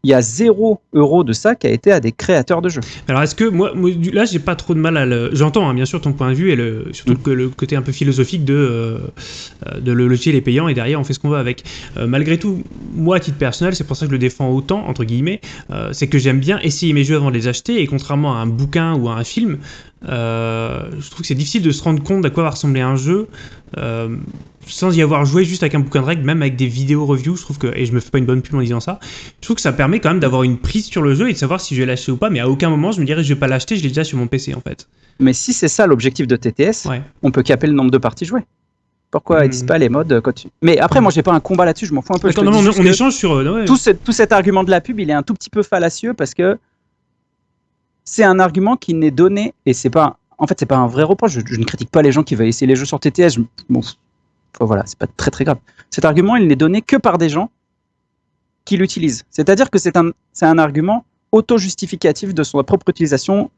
il y a zéro euro de ça qui a été à des créateurs de jeux. Alors est-ce que moi, là j'ai pas trop de mal à le... J'entends hein, bien sûr ton point de vue et le, surtout mm. que le côté un peu philosophique de, euh, de le logiciel est payant et derrière on fait ce qu'on veut avec. Euh, malgré tout, moi à titre personnel, c'est pour ça que je le défends autant, entre guillemets, euh, c'est que j'aime bien essayer mes jeux avant de les acheter et contrairement à un bouquin ou à un film, je trouve que c'est difficile de se rendre compte à quoi va ressembler un jeu sans y avoir joué juste avec un bouquin de règles, même avec des vidéos reviews, je trouve que, et je me fais pas une bonne pub en disant ça, je trouve que ça permet quand même d'avoir une prise sur le jeu et de savoir si je vais l'acheter ou pas, mais à aucun moment je me dirais je vais pas l'acheter, je l'ai déjà sur mon PC en fait. Mais si c'est ça l'objectif de TTS, on peut caper le nombre de parties jouées. Pourquoi ils disent hmm. pas les modes quand tu... Mais après, moi, j'ai pas un combat là-dessus, je m'en fous un peu. Attends, non, on, échange sur. Euh, tout, tout, cet argument de la pub, il est un tout petit peu fallacieux parce que c'est un argument qui n'est donné et c'est pas. En fait, c'est pas un vrai reproche. Je, ne critique pas les gens qui veulent essayer les jeux sur TTS. Bon, voilà, c'est pas très très grave. Cet argument, il n'est donné que par des gens qui l'utilisent. C'est-à-dire que c'est un, un argument auto-justificatif de son propre utilisation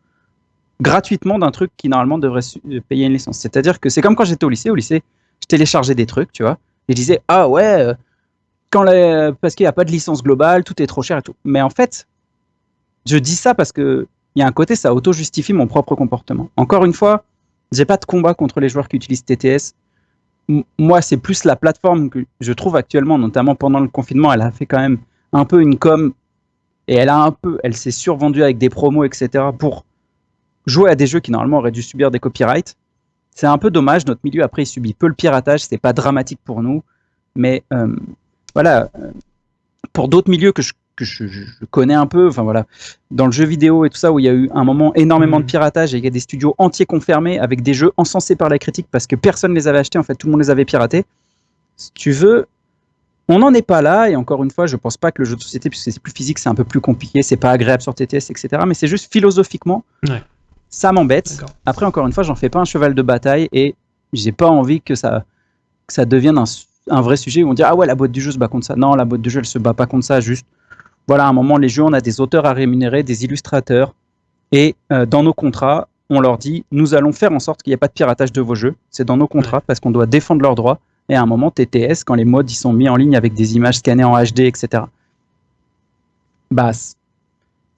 gratuitement d'un truc qui normalement devrait euh, payer une licence. C'est-à-dire que c'est comme quand j'étais au lycée. Au lycée, je téléchargeais des trucs, tu vois, et je disais ah ouais, euh, quand parce qu'il n'y a pas de licence globale, tout est trop cher et tout. Mais en fait, je dis ça parce que il y a un côté, ça auto-justifie mon propre comportement. Encore une fois, j'ai pas de combat contre les joueurs qui utilisent TTS moi, c'est plus la plateforme que je trouve actuellement, notamment pendant le confinement, elle a fait quand même un peu une com et elle a un peu, elle s'est survendue avec des promos, etc. pour jouer à des jeux qui normalement auraient dû subir des copyrights. C'est un peu dommage. Notre milieu après il subit peu le piratage, c'est pas dramatique pour nous, mais euh, voilà. Euh, pour d'autres milieux que je que je, connais un peu, enfin voilà, dans le jeu vidéo et tout ça, où il y a eu un moment énormément de mm. piratage et il y a des studios entiers confirmés avec des jeux encensés par la critique parce que personne ne les avait achetés, en fait, tout le monde les avait piratés. Si tu veux, on n'en est pas là, et encore une fois, je pense pas que le jeu de société, puisque c'est plus physique, c'est un peu plus compliqué, c'est pas agréable sur TTS, etc. Mais c'est juste philosophiquement, ça m'embête. Après, encore une fois, j'en fais pas un cheval de bataille et j'ai pas envie que ça, que ça devienne un, un, vrai sujet où on dit ah ouais, la boîte du jeu se bat contre ça. Non, la boîte du jeu, elle se bat pas contre ça, juste voilà, à un moment, les jeux, on a des auteurs à rémunérer, des illustrateurs, et euh, dans nos contrats, on leur dit, nous allons faire en sorte qu'il n'y ait pas de piratage de vos jeux. C'est dans nos contrats parce qu'on doit défendre leurs droits. Et à un moment, TTS, quand les modes ils sont mis en ligne avec des images scannées en HD, etc. Bah,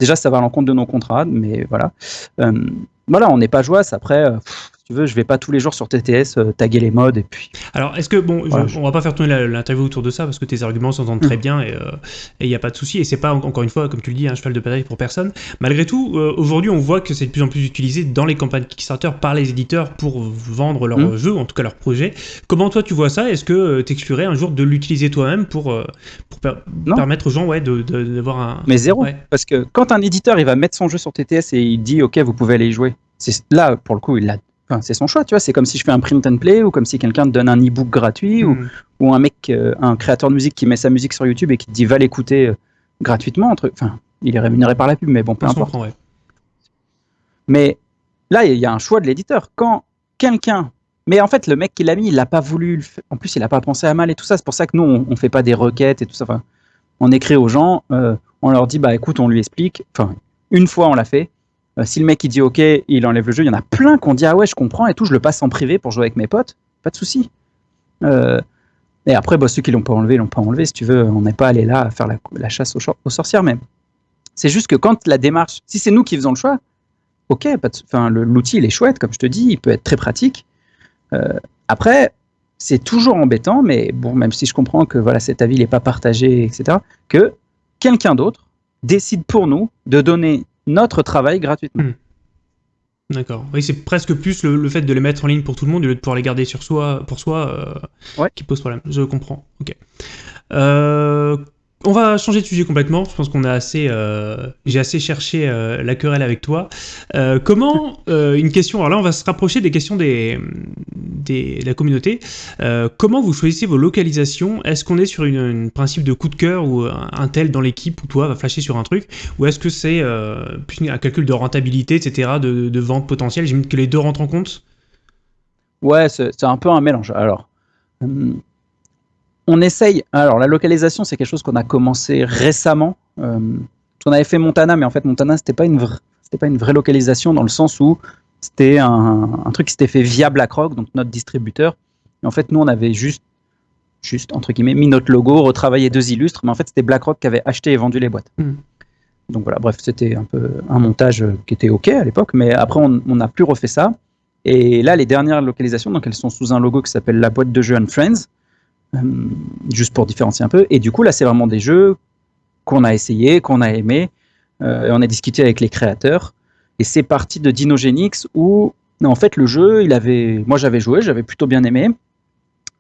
déjà, ça va à l'encontre de nos contrats, mais voilà. Euh, voilà, on n'est pas joyeux. Après, euh, tu veux, je vais pas tous les jours sur TTS euh, taguer les modes et puis. Alors, est-ce que bon, on va pas faire tourner l'interview autour de ça parce que tes arguments s'entendent très mm. bien et il euh, n'y a pas de souci et c'est pas encore une fois comme tu le dis un cheval de bataille pour personne. Malgré tout, euh, aujourd'hui, on voit que c'est de plus en plus utilisé dans les campagnes Kickstarter par les éditeurs pour vendre leurs mm. jeux, en tout cas leurs projets. Comment toi tu vois ça? Est-ce que tu exclurais un jour de l'utiliser toi-même pour, pour permettre aux gens ouais d'avoir un. Mais zéro, parce que quand un éditeur il va mettre son jeu sur TTS et il dit ok vous pouvez aller y jouer, c'est là pour le coup il l'a c'est son choix, tu vois. C'est comme si je fais un print and play ou comme si quelqu'un te donne un e-book gratuit ou, hmm. un mec, euh, un créateur de musique qui met sa musique sur YouTube et qui te dit va l'écouter euh, gratuitement. Entre... Enfin, il est rémunéré par la pub, mais bon, peu importe. Mais là, il y a un choix de l'éditeur. Quand quelqu'un. Mais en fait, le mec qui l'a mis, il n'a pas voulu. En plus, il n'a pas pensé à mal et tout ça. C'est pour ça que nous, on ne fait pas des requêtes et tout ça. Enfin, on écrit aux gens, euh, on leur dit bah écoute, on lui explique. Enfin, une fois, on l'a fait euh, si le mec il dit ok, il enlève le jeu, il y en a plein qui ont dit ah ouais, je comprends et tout, je le passe en privé pour jouer avec mes potes, pas de souci. Euh, Et après, bah, ceux qui l'ont pas enlevé, l'ont pas enlevé. Si tu veux, on n'est pas allé là faire la, chasse aux, sorcières même. C'est juste que quand la démarche, si c'est nous qui faisons le choix, ok, l'outil il est chouette, comme je te dis, il peut être très pratique. Euh, après, c'est toujours embêtant, mais bon, même si je comprends que voilà, cet avis n'est pas partagé, etc., que quelqu'un d'autre décide pour nous de donner notre travail gratuitement. Hmm. D'accord. Oui, c'est presque plus le, fait de les mettre en ligne pour tout le monde au lieu de pouvoir les garder sur soi, pour soi euh, qui pose problème. Je comprends. Ok. Euh, on va changer de sujet complètement. Je pense qu'on a assez, euh, j'ai assez cherché euh, la querelle avec toi. Euh, comment une question Alors là, on va se rapprocher des questions des, des de la communauté. comment vous choisissez vos localisations? Est-ce qu'on est sur un principe de coup de cœur ou un tel dans l'équipe ou toi va flasher sur un truc, ou est-ce que c'est un calcul de rentabilité, etc., de, de vente potentielle? J'imagine que les deux rentrent en compte. Ouais, c'est un peu un mélange. Alors. Hum, on essaye. Alors, la localisation, c'est quelque chose qu'on a commencé récemment. Euh, on avait fait Montana, mais en fait, Montana, c'était pas une vraie, c'était pas une vraie localisation dans le sens où c'était un, truc qui s'était fait via BlackRock, donc notre distributeur. Et en fait, nous, on avait juste, juste entre guillemets, mis notre logo, retravaillé deux illustres, mais en fait, c'était BlackRock qui avait acheté et vendu les boîtes. Hmm. Donc voilà, bref, c'était un peu un montage qui était ok à l'époque, mais après, on n'a plus refait ça. Et là, les dernières localisations, donc elles sont sous un logo qui s'appelle la boîte de jeux and Friends. Euh, juste pour différencier un peu. Et du coup, là, c'est vraiment des jeux qu'on a essayé, qu'on a aimé. Euh, on a discuté avec les créateurs. Et c'est parti de Dinogenix où, en fait, le jeu, il avait, moi j'avais joué, j'avais plutôt bien aimé.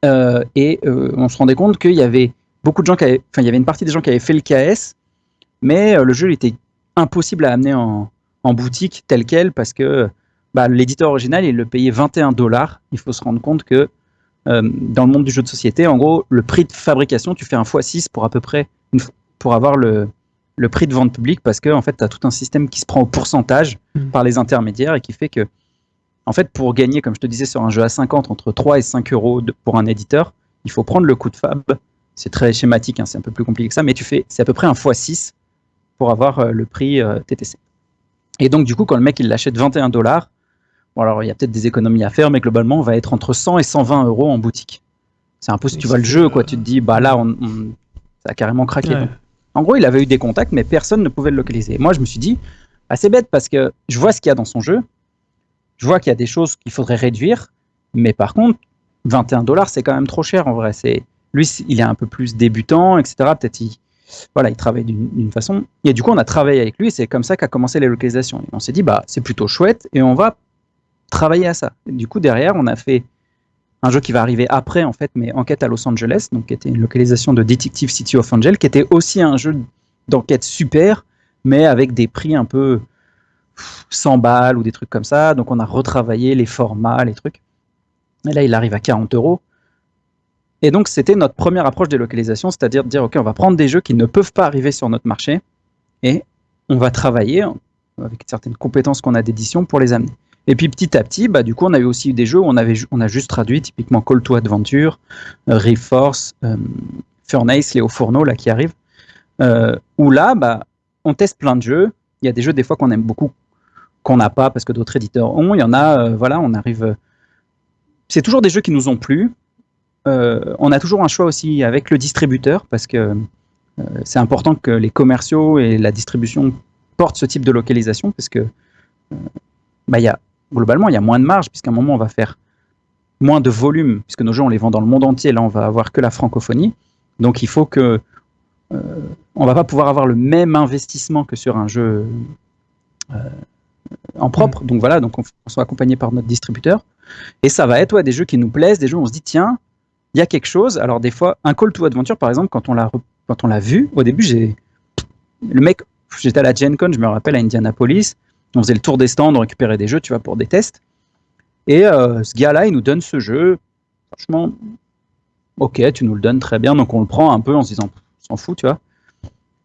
Euh, et on se rendait compte qu'il y avait beaucoup de gens qui avaient, enfin, il y avait une partie des gens qui avaient fait le KS, mais le jeu était impossible à amener en, en boutique tel quel parce que bah, l'éditeur original, il le payait 21 dollars. Il faut se rendre compte que euh, dans le monde du jeu de société, en gros, le prix de fabrication, tu fais un x6 pour à peu près pour avoir le, le prix de vente publique parce que en fait, tu as tout un système qui se prend au pourcentage mmh. par les intermédiaires et qui fait que, en fait, pour gagner, comme je te disais, sur un jeu à 50, entre 3 et 5 euros pour un éditeur, il faut prendre le coût de fab. C'est très schématique, hein, c'est un peu plus compliqué que ça, mais tu fais, c'est à peu près un x6 pour avoir euh, le prix euh, TTC. Et donc, du coup, quand le mec il l'achète 21 dollars, Bon, alors il y a peut-être des économies à faire, mais globalement, on va être entre 100 et 120 euros en boutique. C'est un peu si tu vois le jeu, quoi. Tu te dis, bah là, on, ça a carrément craqué. En gros, il avait eu des contacts, mais personne ne pouvait le localiser. Moi, je me suis dit, assez bête parce que je vois ce qu'il y a dans son jeu. Je vois qu'il y a des choses qu'il faudrait réduire, mais par contre, 21 dollars, c'est quand même trop cher en vrai. C'est lui, il est un peu plus débutant, etc. Peut-être il, voilà, il travaille d'une façon. Et du coup, on a travaillé avec lui. C'est comme ça qu'a commencé les localisations. on s'est dit, bah, c'est plutôt chouette, et on va travailler à ça. du coup, derrière, on a fait un jeu qui va arriver après, en fait, mais Enquête à Los Angeles, donc qui était une localisation de Detective City of Angel, qui était aussi un jeu d'enquête super, mais avec des prix un peu 100 balles ou des trucs comme ça. Donc on a retravaillé les formats, les trucs. Et là, il arrive à 40 euros. Et donc, c'était notre première approche des localisations, c'est-à-dire de dire, OK, on va prendre des jeux qui ne peuvent pas arriver sur notre marché et on va travailler avec certaines compétences qu'on a d'édition pour les amener. Et puis petit à petit, bah, du coup, on avait aussi des jeux où on, avait, on a juste traduit typiquement Call to Adventure, euh, Reforce, euh, Furnace, Léo Fourneau là, qui arrive. Euh, où là, bah, on teste plein de jeux. Il y a des jeux des fois qu'on aime beaucoup, qu'on n'a pas parce que d'autres éditeurs ont. Il y en a, euh, voilà, on arrive. C'est toujours des jeux qui nous ont plu. on a toujours un choix aussi avec le distributeur parce que c'est important que les commerciaux et la distribution portent ce type de localisation parce que bah, y a globalement, il y a moins de marge, puisqu'à un moment, on va faire moins de volume, puisque nos jeux, on les vend dans le monde entier. Là, on va avoir que la francophonie. Donc, il faut que. Euh, on va pas pouvoir avoir le même investissement que sur un jeu euh, en propre. Mm. Donc, voilà, donc on, on sera accompagné par notre distributeur. Et ça va être ouais, des jeux qui nous plaisent, des jeux où on se dit, tiens, il y a quelque chose. Alors, des fois, un Call to Adventure, par exemple, quand on l'a, quand on l'a vu, au début, j'ai. Le mec, j'étais à la Gen Con, je me rappelle, à Indianapolis on faisait le tour des stands, on récupérait des jeux, tu vois, pour des tests. Et euh, ce gars-là, il nous donne ce jeu. Franchement, ok, tu nous le donnes très bien. Donc on le prend un peu en se disant, s'en fout, tu vois.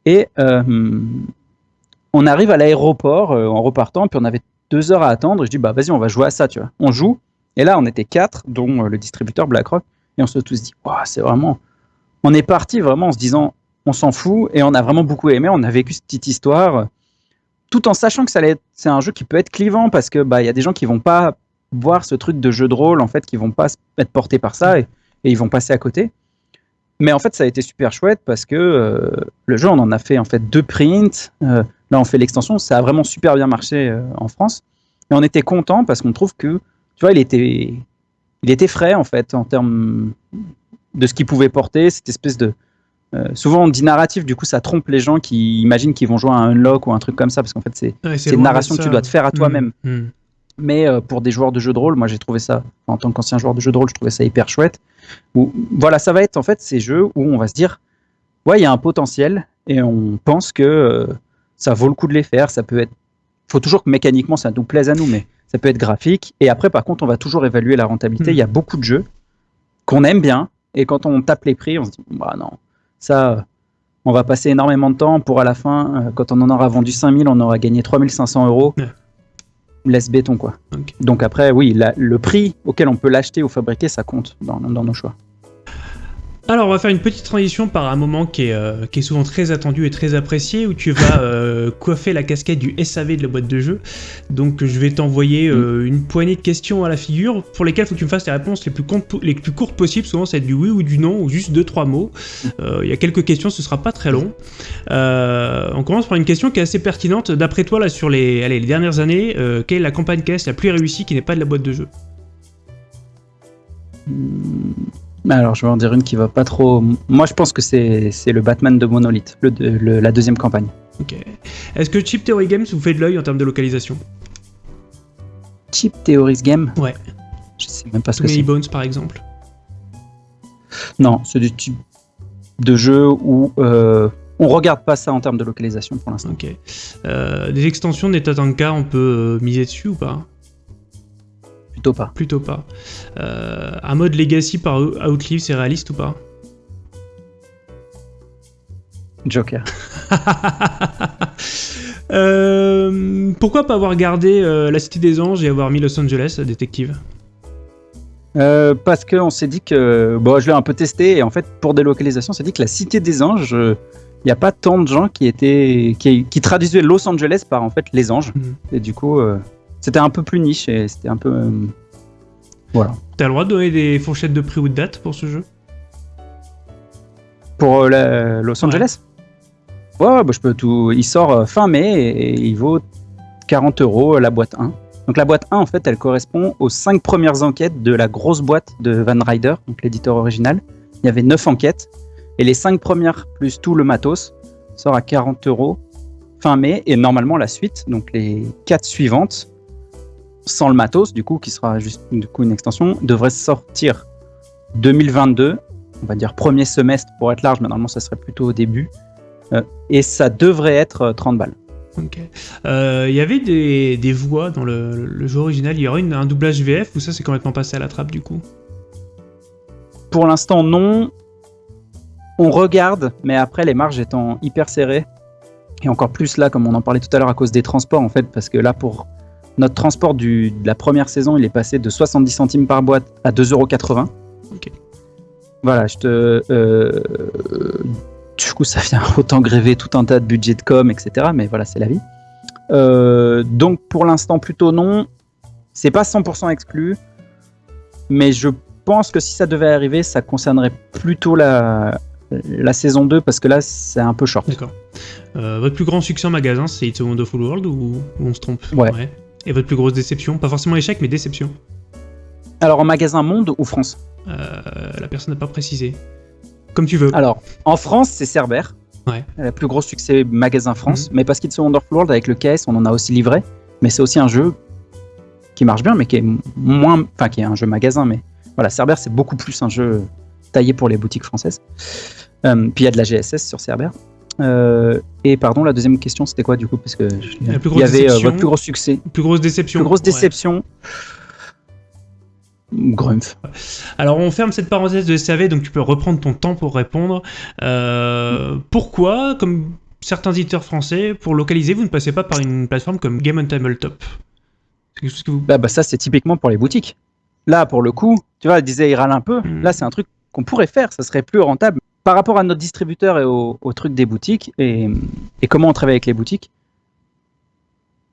Et euh, on arrive à l'aéroport euh, en repartant, puis on avait deux heures à attendre. Je dis, bah vas-y, on va jouer à ça, tu vois. On joue. Et là, on était quatre, dont le distributeur BlackRock. Et on se tous dit, c'est vraiment. On est parti vraiment en se disant, on s'en fout. Et on a vraiment beaucoup aimé. On a vécu cette petite histoire tout en sachant que ça c'est un jeu qui peut être clivant parce que bah il y a des gens qui vont pas voir ce truc de jeu de rôle en fait, qui vont pas être portés par ça et, ils vont passer à côté. mais en fait, ça a été super chouette parce que euh, le jeu, on en a fait en fait deux prints. Euh, là, on fait l'extension. Ça a vraiment super bien marché euh, en France. Et on était content parce qu'on trouve que, tu vois, il était, il était frais en fait en termes de ce qu'il pouvait porter. Cette espèce de, souvent on dit narratif, du coup, ça trompe les gens qui imaginent qu'ils vont jouer à un unlock ou un truc comme ça parce qu'en fait, c'est Ouais, une narration que tu dois te faire à toi-même. Mmh, mmh. Mais euh, pour des joueurs de jeux de rôle, moi j'ai trouvé ça, en tant qu'ancien joueur de jeux de rôle, je trouvais ça hyper chouette. Où, voilà, ça va être en fait ces jeux où on va se dire, ouais, il y a un potentiel et on pense que euh, ça vaut le coup de les faire. Ça peut être, faut toujours que mécaniquement ça nous plaise à nous, mais ça peut être graphique. Et après, par contre, on va toujours évaluer la rentabilité. Il Hmm. y a beaucoup de jeux qu'on aime bien et quand on tape les prix, on se dit, bah non, ça. On va passer énormément de temps pour à la fin, euh, quand on en aura vendu 5000, on aura gagné 3500 euros. Ouais. Laisse béton quoi. Donc après, oui, la- le prix auquel on peut l'acheter ou fabriquer, ça compte dans, dans nos choix. Alors, on va faire une petite transition par un moment qui est, euh, qui est souvent très attendu et très apprécié, où tu vas euh, coiffer la casquette du SAV de la boîte de jeu. Donc, je vais t'envoyer euh, une poignée de questions à la figure, pour lesquelles il faut que tu me fasses les réponses les plus, comptes- les plus courtes possibles. Souvent, ça va être du oui ou du non, ou juste deux, trois mots. Il y a quelques questions, ce sera pas très long. On commence par une question qui est assez pertinente. D'après toi, là, sur les, allez, les dernières années, quelle est la campagne caisse la plus réussie qui n'est pas de la boîte de jeu Alors, je vais en dire une qui va pas trop. Moi, je pense que c'est le Batman de Monolith, le, de- le- la deuxième campagne. Ok. Est-ce que Chip Theory Games vous fait de l'œil en termes de localisation? Cheap Theories Game? Ouais. Je sais même pas ce que c'est. Bones, par exemple. Non, c'est du type de jeu où euh, on regarde pas ça en termes de localisation pour l'instant. Ok. Euh, des extensions de Netatanka, on peut euh, miser dessus ou pas? Plutôt pas. Plutôt pas. Euh, un mode Legacy par Out- Outlive, c'est réaliste ou pas? Joker. Euh, Pourquoi pas avoir gardé euh, la Cité des Anges et avoir mis Los Angeles, détective? Euh, parce qu'on s'est dit que. Bon, je l'ai un peu testé et en fait, pour des localisations, on s'est dit que la Cité des Anges, il n'y a pas tant de gens qui étaient. Qui, qui traduisaient Los Angeles par en fait les anges. Mhm. Et du coup, euh, c'était un peu plus niche et c'était un peu. euh, voilà. T'as le droit de donner des fourchettes de prix ou de date pour ce jeu? Pour euh, la- Los Angeles? Ouais, ouais, bah, je peux tout. Il sort euh, fin mai et, et il vaut 40 euros la boîte 1. Donc la boîte 1, en fait, elle correspond aux 5 premières enquêtes de la grosse boîte de Van Ryder, donc l'éditeur original. Il y avait 9 enquêtes. Et les 5 premières, plus tout le matos, sort à 40 euros fin mai. Et normalement, la suite, donc les 4 suivantes, sans le matos, du coup, qui sera juste du coup, une extension, devrait sortir 2022 on va dire premier semestre pour être large, mais normalement ça serait plutôt au début. Euh, et ça devrait être euh, 30 balles. Ok. Euh, Il y avait des, des voix dans le, le jeu original. Il y aurait une- un doublage VF ou ça c'est complètement passé à la trappe du coup? Pour l'instant, non. On regarde, mais après les marges étant hyper serrées, et encore plus là, comme on en parlait tout à l'heure, à cause des transports en fait, parce que là pour notre transport du, de la première saison, il est passé de 70 centimes par boîte à 2,80€. Ok. Voilà, je te. euh, du coup, ça vient autant gréver tout un tas de budget de com, etc. Mais voilà, c'est la vie. Euh, donc pour l'instant, plutôt non. C'est pas 100% exclu, mais je pense que si ça devait arriver, ça concernerait plutôt la, la saison 2 parce que là, c'est un peu short. D'accord. Euh, votre plus grand succès en magasin c'est It's a Wonderful World ou, ou on se trompe? Ouais. Et votre plus grosse déception Pas forcément échec mais déception. Alors en magasin monde ou France? Euh, la personne n'a pas précisé. Comme tu veux. Alors en France, c'est Cerber. Ouais. Le plus gros succès magasin France, mais parce qu'il se Wonderful World avec le KS, on en a aussi livré. Mais c'est aussi un jeu qui marche bien, mais qui est moins, enfin qui est un jeu magasin, mais voilà, Cerber c'est beaucoup plus un jeu taillé pour les boutiques françaises. Euh, puis il y a de la GSS sur Cerber. Euh, et pardon, la deuxième question c'était quoi du coup Parce que je- La plus il grosse y avait euh, déception. votre plus gros succès, Plus grosse déception. plus grosse Ouais. déception. Grumpf. Alors on ferme cette parenthèse de SAV, donc tu peux reprendre ton temps pour répondre. Euh, pourquoi, comme certains éditeurs français, pour localiser, vous ne passez pas par une plateforme comme Game on Tabletop? C'est quelque chose que vous... Bah, bah, ça, c'est typiquement pour les boutiques. Là, pour le coup, tu vois, elle disait, il râle un peu. Mm. Là, c'est un truc qu'on pourrait faire, ça serait plus rentable. Par rapport à notre distributeur et au, au truc des boutiques, et, et comment on travaille avec les boutiques,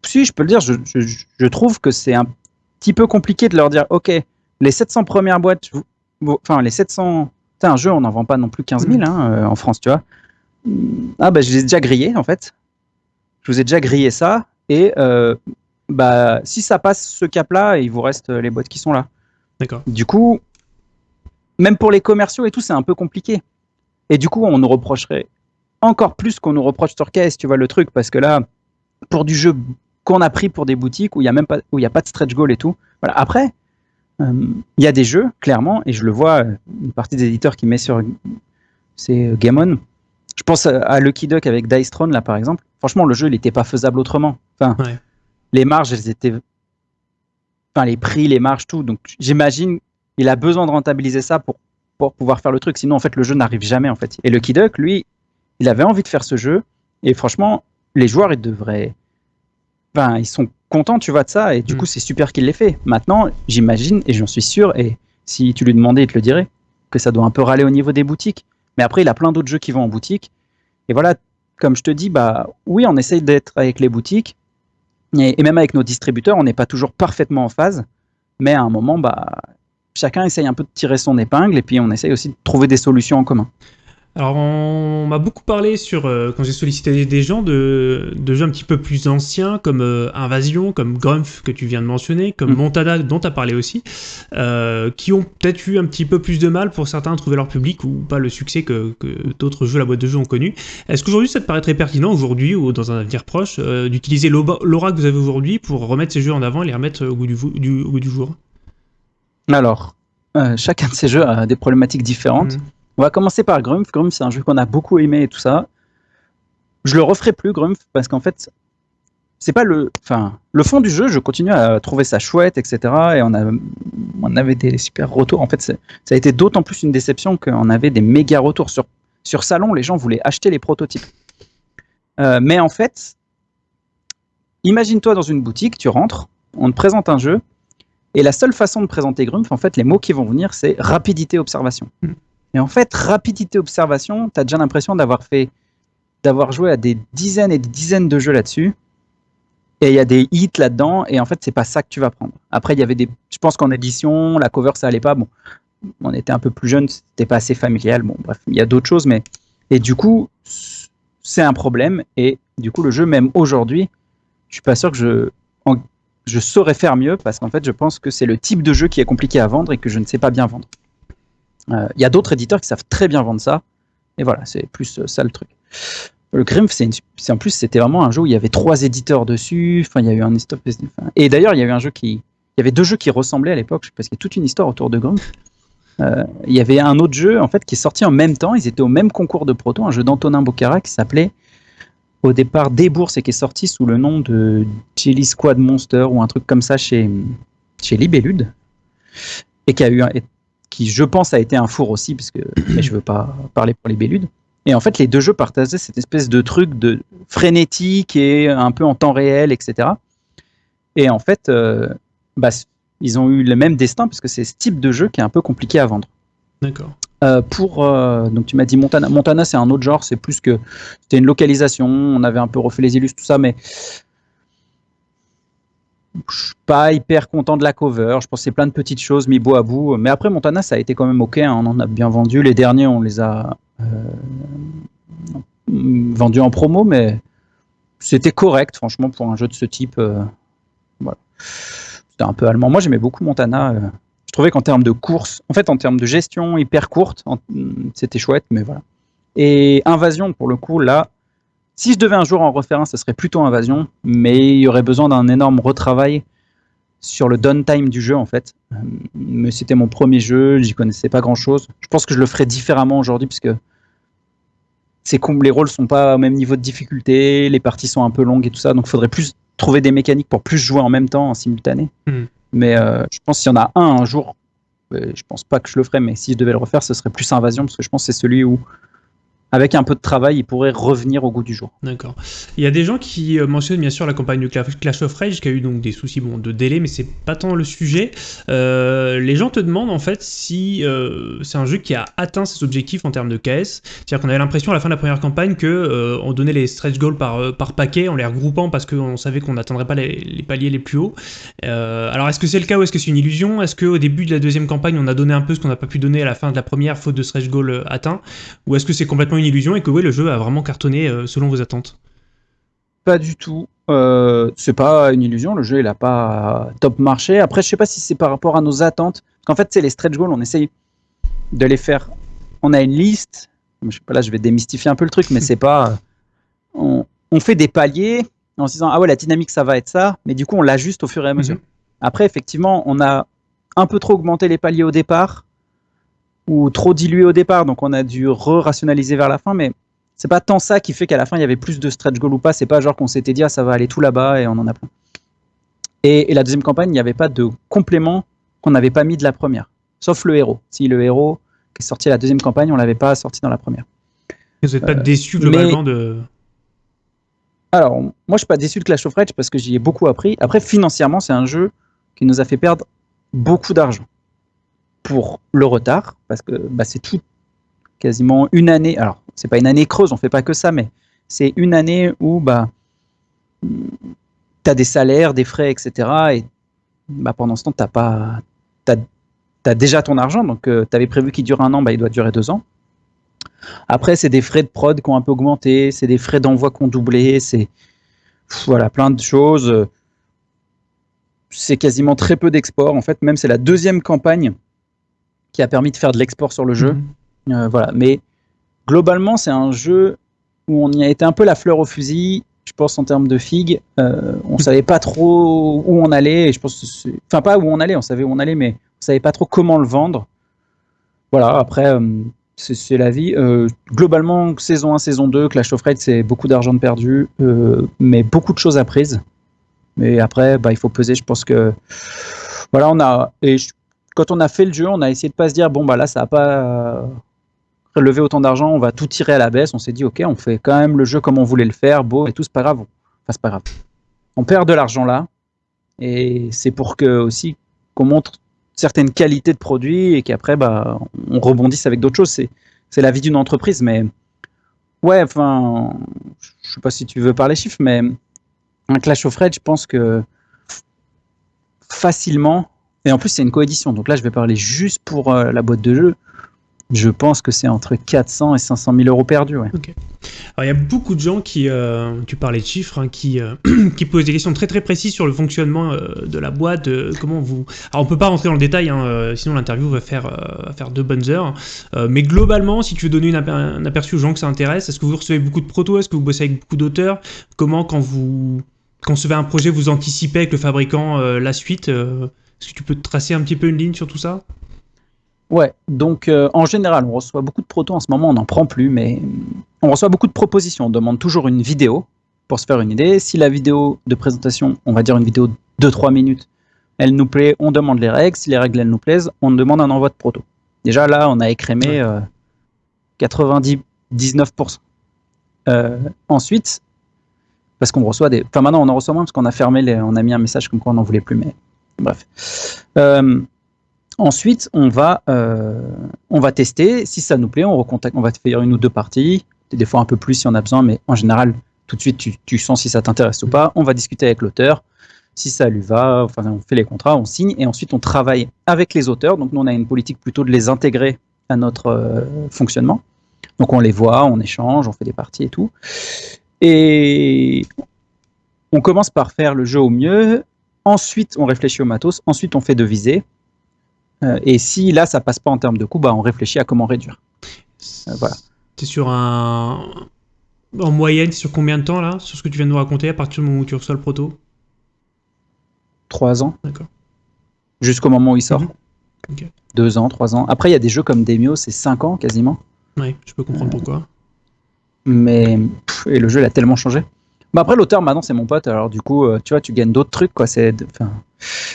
si, je peux le dire, je, je- je trouve que c'est un petit peu compliqué de leur dire, OK, les 700 premières boîtes, enfin, les 700 C'est un jeu, on n'en vend pas non plus 15 000 hein, euh, en France, tu vois. Ah bah je les ai déjà grillés en fait. Je vous ai déjà grillé ça et euh, bah si ça passe ce cap-là, il vous reste les boîtes qui sont là. D'accord. Du coup, même pour les commerciaux et tout, c'est un peu compliqué. Et du coup, on nous reprocherait encore plus qu'on nous reproche sur caisse, tu vois le truc, parce que là, pour du jeu qu'on a pris pour des boutiques où il n'y a même pas, où il y a pas de stretch goal et tout. Voilà. Après, euh, il y a des jeux, clairement, et je le vois, une partie des éditeurs qui met sur c'est euh, Game On. Je pense à Lucky Duck avec Dice Throne, là, par exemple. Franchement, le jeu, il n'était pas faisable autrement. Enfin, Ouais. les marges, elles étaient. Enfin, les prix, les marges, tout. Donc, j'imagine, il a besoin de rentabiliser ça pour, pour pouvoir faire le truc. Sinon, en fait, le jeu n'arrive jamais, en fait. Et Lucky Duck, lui, il avait envie de faire ce jeu. Et franchement, les joueurs, ils devraient. Enfin, ils sont contents, tu vois, de ça. Et du Mm. coup, c'est super qu'il l'ait fait. Maintenant, j'imagine, et j'en suis sûr, et si tu lui demandais, il te le dirait, que ça doit un peu râler au niveau des boutiques. Mais après, il a plein d'autres jeux qui vont en boutique. Et voilà, comme je te dis, bah oui, on essaye d'être avec les boutiques. Et, et même avec nos distributeurs, on n'est pas toujours parfaitement en phase. Mais à un moment, bah, chacun essaye un peu de tirer son épingle. Et puis, on essaye aussi de trouver des solutions en commun. Alors, on m'a beaucoup parlé sur, euh, quand j'ai sollicité des gens, de, de jeux un petit peu plus anciens, comme euh, Invasion, comme Grumpf, que tu viens de mentionner, comme Mm. Montana, dont tu as parlé aussi, euh, qui ont peut-être eu un petit peu plus de mal pour certains à trouver leur public ou pas le succès que, que d'autres jeux, la boîte de jeux ont connu. Est-ce qu'aujourd'hui, ça te paraît très pertinent, aujourd'hui ou dans un avenir proche, d'utiliser l'aura que vous avez aujourd'hui pour remettre ces jeux en avant et les remettre au goût du, vo- du- au goût du jour? Alors, euh, chacun de ces jeux a des problématiques différentes. Mm. On va commencer par Grumpf. Grumpf, c'est un jeu qu'on a beaucoup aimé et tout ça. Je le referai plus, Grumpf, parce qu'en fait, c'est pas le. Enfin, le fond du jeu, je continue à trouver ça chouette, etc. Et on, a, on avait des super retours. En fait, ça a été d'autant plus une déception qu'on avait des méga retours. Sur, sur Salon, les gens voulaient acheter les prototypes. Euh, mais en fait, imagine-toi dans une boutique, tu rentres, on te présente un jeu, et la seule façon de présenter Grumpf, en fait, les mots qui vont venir, c'est rapidité, observation. Mm. Et en fait, rapidité, observation, tu as déjà l'impression d'avoir fait, d'avoir joué à des dizaines et des dizaines de jeux là-dessus. Et il y a des hits là-dedans, et en fait, c'est pas ça que tu vas prendre. Après, il y avait des. Je pense qu'en édition, la cover, ça allait pas. Bon, on était un peu plus jeune, c'était pas assez familial. Bon, bref, il y a d'autres choses, mais. Et du coup, c'est un problème. Et du coup, le jeu, même aujourd'hui, je suis pas sûr que je, en- je saurais faire mieux parce qu'en fait, je pense que c'est le type de jeu qui est compliqué à vendre et que je ne sais pas bien vendre. Euh, Il y a d'autres éditeurs qui savent très bien vendre ça. Et voilà, c'est plus euh, ça le truc. Le Grimph, c'est en plus, c'était vraiment un jeu où il y avait trois éditeurs dessus. Enfin, il y a eu un enfin, et d'ailleurs, il y avait un jeu qui, il y avait deux jeux qui ressemblaient à l'époque, parce qu'il y a toute une histoire autour de Grimph. Euh, il y avait un autre jeu en fait qui est sorti en même temps. Ils étaient au même concours de proto, un jeu d'Antonin Bocara qui s'appelait au départ des bourses et qui est sorti sous le nom de Jelly Squad Monster ou un truc comme ça chez, chez Libellude et qui a eu un- qui je pense a été un four aussi parce que mais je veux pas parler pour Libellude et en fait les deux jeux partageaient cette espèce de truc de frénétique et un peu en temps réel etc et en fait euh, bah, ils ont eu le même destin parce que c'est ce type de jeu qui est un peu compliqué à vendre. D'accord. Euh, pour euh, donc tu m'as dit Montana. Montana c'est un autre genre, c'est plus que c'était une localisation. On avait un peu refait les illustres tout ça, mais je suis pas hyper content de la cover. Je c'est plein de petites choses mis bout à bout. Mais après Montana ça a été quand même ok. hein, on en a bien vendu. Les derniers on les a euh, vendus en promo, mais c'était correct franchement pour un jeu de ce type. voilà. C'était un peu allemand. Moi j'aimais beaucoup Montana. Trouvais qu'en termes de course, en fait, en termes de gestion hyper courte, c'était chouette, mais voilà. Et Invasion, pour le coup, là, si je devais un jour en refaire un, ce serait plutôt Invasion, mais il y aurait besoin d'un énorme retravail sur le downtime du jeu, en fait. Euh, Mais c'était mon premier jeu, j'y connaissais pas grand chose. Je pense que je le ferais différemment aujourd'hui, puisque c'est les rôles sont pas au même niveau de difficulté, les parties sont un peu longues et tout ça, donc il faudrait plus trouver des mécaniques pour plus jouer en même temps, en simultané. Mhm. Mais euh, je pense qu'il y en a un un jour, je pense pas que je le ferais, mais si je devais le refaire, ce serait plus Invasion, parce que je pense que c'est celui où avec un peu de travail, il pourrait revenir au goût du jour. D'accord. Il y a des gens qui euh, mentionnent bien sûr la campagne de Clash of Rage qui a eu donc des soucis bon, de délai, mais c'est pas tant le sujet. Euh, les gens te demandent en fait si euh, c'est un jeu qui a atteint ses objectifs en termes de KS. C'est-à-dire qu'on avait l'impression à la fin de la première campagne que on donnait les stretch goals par, par paquet en les regroupant parce qu'on savait qu'on n'atteindrait pas les, paliers les plus hauts. alors est-ce que c'est le cas ou est-ce que c'est une illusion? Est-ce qu'au début de la deuxième campagne on a donné un peu ce qu'on n'a pas pu donner à la fin de la première faute de stretch goal atteint Ou est-ce que c'est complètement une illusion et que oui, le jeu a vraiment cartonné euh, selon vos attentes Pas du tout. Euh, c'est pas une illusion, le jeu il a pas top marché. Après, je sais pas si c'est par rapport à nos attentes. Parce qu'en fait, c'est les stretch goals, on essaye de les faire. On a une liste. Je sais pas, là, je vais démystifier un peu le truc, mais c'est pas. On, fait des paliers en se disant ah ouais la dynamique ça va être ça, mais du coup on l'ajuste au fur et à mesure. Mhm. Après effectivement on a un peu trop augmenté les paliers au départ ou trop dilué au départ, donc on a dû re-rationaliser vers la fin, mais c'est pas tant ça qui fait qu'à la fin il y avait plus de stretch goal ou pas, c'est pas genre qu'on s'était dit ah ça va aller tout là-bas et on en a plein. Et, la deuxième campagne, il n'y avait pas de complément qu'on n'avait pas mis de la première, sauf le héros. Si le héros qui est sorti à la deuxième campagne, on l'avait pas sorti dans la première. Vous n'êtes pas euh, déçu globalement de. Alors, moi je suis pas déçu de Clash of Rage parce que j'y ai beaucoup appris. Après, financièrement, c'est un jeu qui nous a fait perdre beaucoup d'argent pour le retard, parce que bah, c'est tout quasiment une année. Alors, c'est pas une année creuse, on fait pas que ça, mais c'est une année où bah, tu as des salaires, des frais, etc. Et bah, pendant ce temps, tu pas. as, déjà ton argent, donc euh, tu avais prévu qu'il dure un an, bah, il doit durer deux ans. Après, c'est des frais de prod qui ont un peu augmenté, c'est des frais d'envoi qui ont doublé, c'est voilà, plein de choses. C'est quasiment très peu d'export. En fait, même c'est la deuxième campagne qui a permis de faire de l'export sur le jeu. Mhm. Euh, voilà. Mais globalement, c'est un jeu où on y a été un peu la fleur au fusil. Je pense en termes de figues, euh, on savait pas trop où on allait. Et je pense, enfin pas où on allait, on savait où on allait, mais on savait pas trop comment le vendre. Voilà. Après, euh, c'est la vie. Euh, globalement, saison 1, saison 2, Clash of Raid, c'est beaucoup d'argent de perdu, mais beaucoup de choses apprises. Mais après, bah, il faut peser. Je pense que voilà, on a et quand on a fait le jeu, on a essayé de pas se dire bon bah là ça a pas relevé autant d'argent, on va tout tirer à la baisse. On s'est dit ok, on fait quand même le jeu comme on voulait le faire, beau et tout, c'est pas grave. Enfin c'est pas grave. On perd de l'argent là et c'est pour que aussi qu'on montre certaines qualités de produits et qu'après bah on rebondisse avec d'autres choses. C'est c'est la vie d'une entreprise, mais ouais, enfin, je sais pas si tu veux parler chiffres, mais un Clash of Rage, je pense que facilement et en plus, c'est une coédition. Donc là, je vais parler juste pour euh, la boîte de jeu. Je pense que c'est entre 400 et 500 000 euros perdus. Ouais. Alors, il y a beaucoup de gens qui, euh, tu parlais de chiffres, hein, qui, euh, qui posent des questions très très précises sur le fonctionnement de la boîte. comment vous. Alors, on peut pas rentrer dans le détail, hein, sinon l'interview va faire, va faire deux bonnes heures. mais globalement, si tu veux donner un aperçu aux gens que ça intéresse, est-ce que vous recevez beaucoup de protos? Est-ce que vous bossez avec beaucoup d'auteurs? Comment, quand vous concevez un projet, vous anticipez avec le fabricant la suite est-ce que tu peux tracer un petit peu une ligne sur tout ça? Ouais, donc euh, en général, on reçoit beaucoup de protos. En ce moment, on n'en prend plus, mais on reçoit beaucoup de propositions. On demande toujours une vidéo pour se faire une idée. Si la vidéo de présentation, on va dire une vidéo de 2-3 minutes, elle nous plaît, on demande les règles. Si les règles elles nous plaisent, on demande un envoi de proto. Déjà là, on a écrémé 99%. Euh, euh, ensuite, parce qu'on reçoit des. Enfin, maintenant, on en reçoit moins parce qu'on a fermé les. On a mis un message comme quoi on n'en voulait plus, mais Bref. Euh, ensuite, on va, euh, on va tester. Si ça nous plaît, on recontacte. On va faire une ou deux parties. Des fois un peu plus si on a besoin, mais en général, tout de suite, tu, sens si ça t'intéresse ou pas. On va discuter avec l'auteur. Si ça lui va, enfin, on fait les contrats, on signe et ensuite on travaille avec les auteurs. Donc nous, on a une politique plutôt de les intégrer à notre euh, fonctionnement. Donc on les voit, on échange, on fait des parties et tout. Et on commence par faire le jeu au mieux Ensuite, on réfléchit au matos. Ensuite, on fait de visée. Euh, et si là, ça passe pas en termes de coût, bah, on réfléchit à comment réduire. Euh, voilà. Tu sur un. En moyenne, sur combien de temps là Sur ce que tu viens de nous raconter à partir du moment où tu reçois le proto? Trois ans. D'accord. Jusqu'au moment où il sort. Mhm. Deux ans, trois ans. Après, il y a des jeux comme Demio, c'est cinq ans quasiment. Oui, je peux comprendre pourquoi. Mais. et le jeu, il a tellement changé. Bah, après, l'auteur, maintenant, c'est mon pote. Alors, du coup, euh, tu vois, tu gagnes d'autres trucs, quoi. C'est,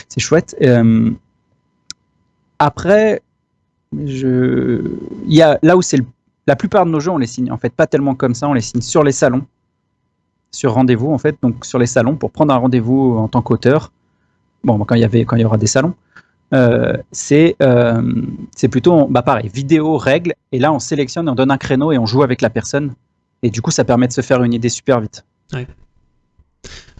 c'est chouette. Euh, après, je... il y a, là où c'est la plupart de nos jeux, on les signe en fait pas tellement comme ça, on les signe sur les salons, sur rendez-vous en fait, donc sur les salons pour prendre un rendez-vous en tant qu'auteur. Bon, quand il y avait, quand il y aura des salons, euh, c'est euh, c'est plutôt, bah pareil, vidéo, règles, et là on sélectionne, on donne un créneau et on joue avec la personne, et du coup ça permet de se faire une idée super vite. Ouais.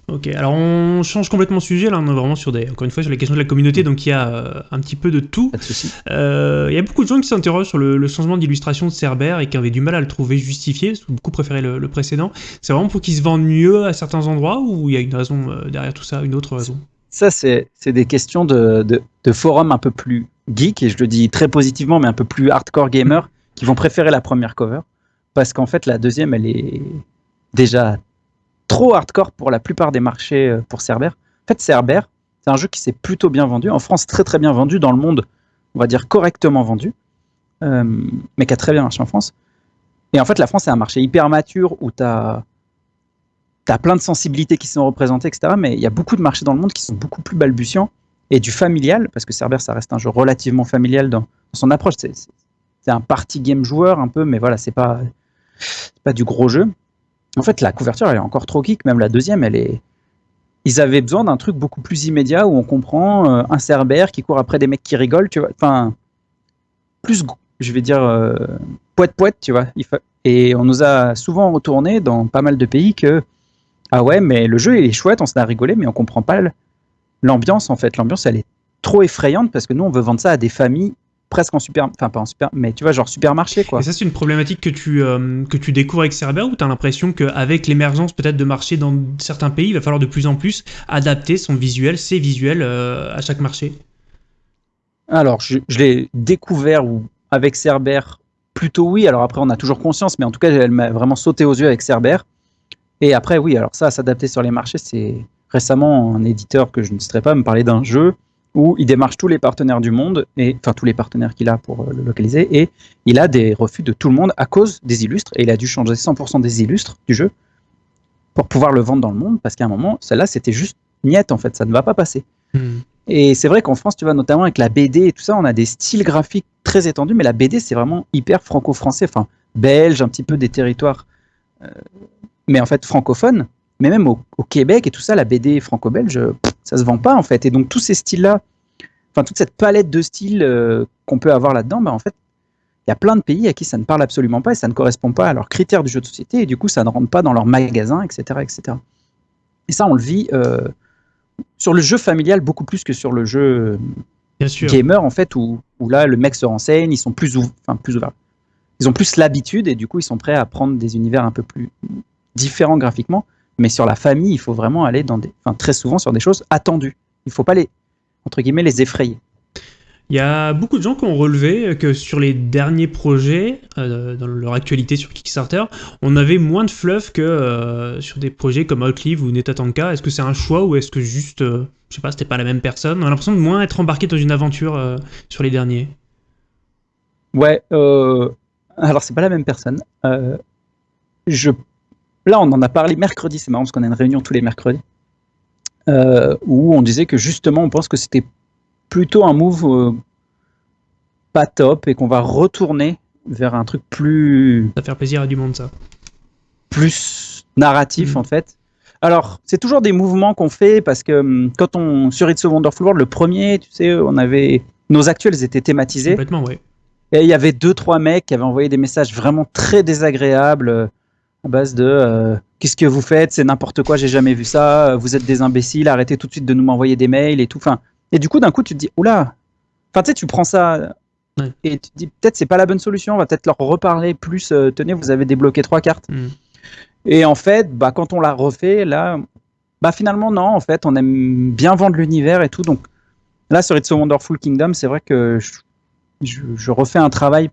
Ok, alors on change complètement de sujet, là on est vraiment sur des, encore une fois sur les questions de la communauté, donc il y a euh, un petit peu de tout. Pas de souci. Euh, il y a beaucoup de gens qui s'interrogent sur le, le changement d'illustration de Cerber et qui avaient du mal à le trouver justifié, ou beaucoup préféré le, le précédent. C'est vraiment pour qu'il se vende mieux à certains endroits ou il y a une raison euh, derrière tout ça, une autre raison? Ça, c'est c'est des questions de, de, de forum un peu plus geek, et je le dis très positivement, mais un peu plus hardcore gamer, qui vont préférer la première cover, parce qu'en fait la deuxième, elle est déjà trop hardcore pour la plupart des marchés euh, pour Cerber. En fait, Cerber, c'est un jeu qui s'est plutôt bien vendu. En France, très très bien vendu. Dans le monde, on va dire correctement vendu. Euh, mais qui a très bien marché en France. Et en fait, la France, c'est un marché hyper mature où tu as, plein de sensibilités qui sont représentées, etc. Mais il y a beaucoup de marchés dans le monde qui sont beaucoup plus balbutiants. Et du familial, parce que Cerber, ça reste un jeu relativement familial dans, son approche. C'est un party game joueur un peu, mais voilà, c'est pas, pas du gros jeu. En fait, la couverture, elle est encore trop geek. Même la deuxième, elle est. Ils avaient besoin d'un truc beaucoup plus immédiat où on comprend euh, un cerbère qui court après des mecs qui rigolent, tu vois. Enfin, plus, je vais dire, euh, poète poète, tu vois. Et on nous a souvent retourné dans pas mal de pays que ah ouais, mais le jeu il est chouette, on s'en a rigolé, mais on comprend pas l'ambiance en fait. L'ambiance, elle est trop effrayante parce que nous, on veut vendre ça à des familles presque en super, enfin pas en super, mais tu vois, genre supermarché quoi. Et ça, c'est une problématique que tu, euh, que tu découvres avec Cerber ou tu as l'impression qu'avec l'émergence peut-être de marchés dans certains pays, il va falloir de plus en plus adapter son visuel, ses visuels euh, à chaque marché? Alors, je, je l'ai découvert ou avec Cerber, plutôt oui. Alors après, on a toujours conscience, mais en tout cas, elle m'a vraiment sauté aux yeux avec Cerber. Et après, oui, alors ça, s'adapter sur les marchés, c'est récemment un éditeur que je ne citerai pas me parler d'un jeu où il démarche tous les partenaires du monde, et enfin tous les partenaires qu'il a pour euh, le localiser, et il a des refus de tout le monde à cause des illustres, et il a dû changer 100% des illustres du jeu pour pouvoir le vendre dans le monde, parce qu'à un moment, celle-là, c'était juste niette, en fait, ça ne va pas passer. Hmm. Et c'est vrai qu'en France, tu vois, notamment avec la BD et tout ça, on a des styles graphiques très étendus, mais la BD, c'est vraiment hyper franco-français, enfin, belge, un petit peu des territoires, euh, mais en fait, francophones. Mais même au, au Québec et tout ça, la BD franco-belge, ça se vend pas, en fait. Et donc, tous ces styles-là, enfin, toute cette palette de styles euh, qu'on peut avoir là-dedans, bah, en fait, il y a plein de pays à qui ça ne parle absolument pas et ça ne correspond pas à leurs critères du jeu de société, et du coup, ça ne rentre pas dans leur magasin, etc. etc. Et ça, on le vit euh, sur le jeu familial beaucoup plus que sur le jeu Bien sûr. gamer en fait où, où là le mec se renseigne, ils sont plus ouv- enfin plus ouverts. Ils ont plus l'habitude et du coup ils sont prêts à prendre des univers un peu plus différents graphiquement, mais sur la famille, il faut vraiment aller dans des enfin très souvent sur des choses attendues. Il faut pas les entre guillemets les effrayer. Il y a beaucoup de gens qui ont relevé que sur les derniers projets, euh, dans leur actualité sur Kickstarter, on avait moins de fluff que euh, sur des projets comme Outlive ou Netatanka. Est-ce que c'est un choix ou est-ce que juste, euh, je sais pas, c'était pas la même personne? On a l'impression de moins être embarqué dans une aventure euh, sur les derniers. Ouais, alors c'est pas la même personne. Je là on en a parlé mercredi, c'est marrant parce qu'on a une réunion tous les mercredis euh, où on disait que justement on pense que c'était plutôt un move euh, pas top et qu'on va retourner vers un truc plus Ça va faire plaisir à du monde, ça. plus narratif Mhm. en fait. Alors, c'est toujours des mouvements qu'on fait parce que hum, quand on sur It's a Wonderful World, le premier, tu sais, on avait nos actuels étaient thématisés Complètement, ouais. et il y avait deux trois mecs qui avaient envoyé des messages vraiment très désagréables euh, à base de euh, qu'est-ce que vous faites, c'est n'importe quoi, j'ai jamais vu ça, euh, vous êtes des imbéciles, arrêtez tout de suite de nous m'envoyer des mails et tout. Enfin, et du coup d'un coup tu te dis oula, enfin tu sais tu prends ça Ouais. et tu te dis peut-être c'est pas la bonne solution, on va peut-être leur reparler plus. euh, tenez, vous avez débloqué trois cartes. Hmm. Et en fait, bah, quand on l'a refait, là, bah, finalement, non, en fait, on aime bien vendre l'univers et tout. Donc là, sur It's a Wonderful Kingdom, c'est vrai que je, je, je refais un travail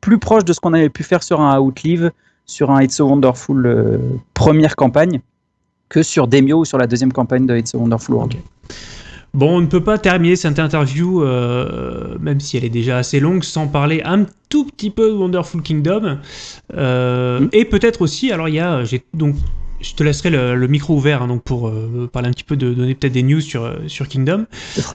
plus proche de ce qu'on avait pu faire sur un Outlive, sur un It's a Wonderful euh, première campagne, que sur Demio ou sur la deuxième campagne de It's a Wonderful World. Bon, on ne peut pas terminer cette interview, euh, même si elle est déjà assez longue, sans parler un tout petit peu de Wonderful Kingdom. Euh, Mm. Et peut-être aussi, alors il y a, j'ai donc je te laisserai le, micro ouvert hein, donc pour euh, parler un petit peu de donner peut-être des news sur, euh, sur Kingdom.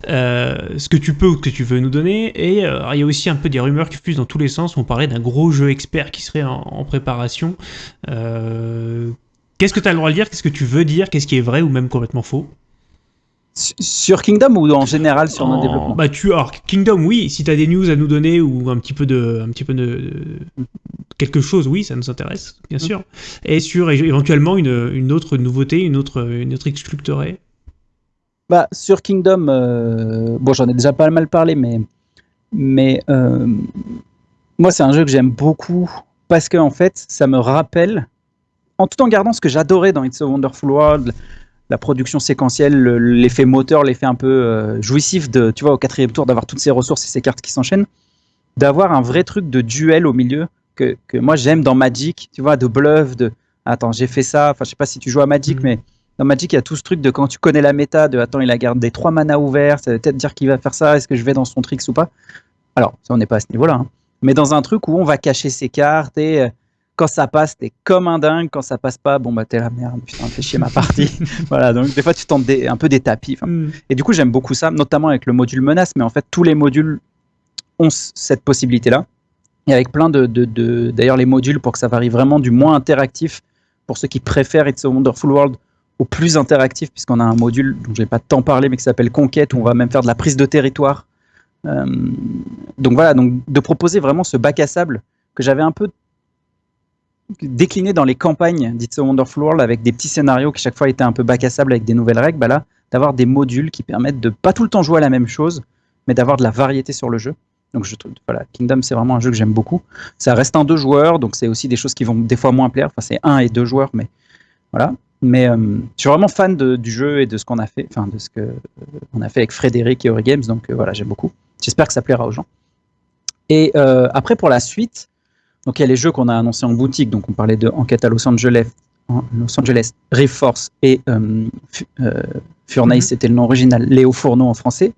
ce que tu peux ou ce que tu veux nous donner. Et il y a aussi un peu des rumeurs qui fusent dans tous les sens. On parlait d'un gros jeu expert qui serait en, préparation. Qu'est-ce que tu as le droit de dire? Qu'est-ce que tu veux dire? Qu'est-ce qui est vrai ou même complètement faux? Sur Kingdom ou en général sur notre développement bah tu alors Kingdom oui si tu as des news à nous donner ou un petit peu de un petit peu de, quelque chose oui ça nous intéresse bien mm. sûr et sur éventuellement une, une, autre nouveauté une autre une autre bah sur Kingdom euh, bon j'en ai déjà pas mal parlé mais mais euh, moi c'est un jeu que j'aime beaucoup parce que en fait ça me rappelle en tout en gardant ce que j'adorais dans It's a Wonderful World la production séquentielle, l'effet moteur, l'effet un peu euh, jouissif de, tu vois, au quatrième tour, d'avoir toutes ces ressources et ces cartes qui s'enchaînent, d'avoir un vrai truc de duel au milieu que, moi j'aime dans Magic, tu vois, de bluff, de attends, j'ai fait ça, enfin, je sais pas si tu joues à Magic, mm. mais dans Magic, il y a tout ce truc de quand tu connais la méta, de attends, il a gardé trois mana ouverts, ça veut peut-être dire qu'il va faire ça, est-ce que je vais dans son tricks ou pas? Alors, ça, on n'est pas à ce niveau-là, hein. mais dans un truc où on va cacher ses cartes et euh, quand ça passe, t'es comme un dingue. Quand ça passe pas, bon, bah, t'es la merde. Putain, fais chier ma partie. voilà, donc des fois, tu tentes un peu des tapis. Mm. Et du coup, j'aime beaucoup ça, notamment avec le module menace. Mais en fait, tous les modules ont cette possibilité-là. Et avec plein de. D'ailleurs, les modules, pour que ça varie vraiment du moins interactif, pour ceux qui préfèrent It's a Wonderful World, au plus interactif, puisqu'on a un module dont je n'ai pas tant parlé, mais qui s'appelle Conquête, où on va même faire de la prise de territoire. Euh, donc voilà, donc de proposer vraiment ce bac à sable que j'avais un peu décliné dans les campagnes d'It's a Wonderful World avec des petits scénarios qui chaque fois étaient un peu bac à sable avec des nouvelles règles, bah là, d'avoir des modules qui permettent de pas tout le temps jouer à la même chose, mais d'avoir de la variété sur le jeu. Donc je trouve, voilà, Kingdom c'est vraiment un jeu que j'aime beaucoup. Ça reste un deux joueurs, donc c'est aussi des choses qui vont des fois moins plaire. Enfin c'est un et deux joueurs, mais voilà. Mais euh, je suis vraiment fan du jeu et de ce qu'on a fait, enfin de ce que euh, on a fait avec Frédéric et Ori Games, donc euh, voilà j'aime beaucoup. J'espère que ça plaira aux gens. Et après pour la suite, donc il y a les jeux qu'on a annoncés en boutique. Donc on parlait de Enquête à Los Angeles, Los Angeles, Reforce et euh, euh, Furnace, mhm. c'était le nom original, Léo Fourneau en français.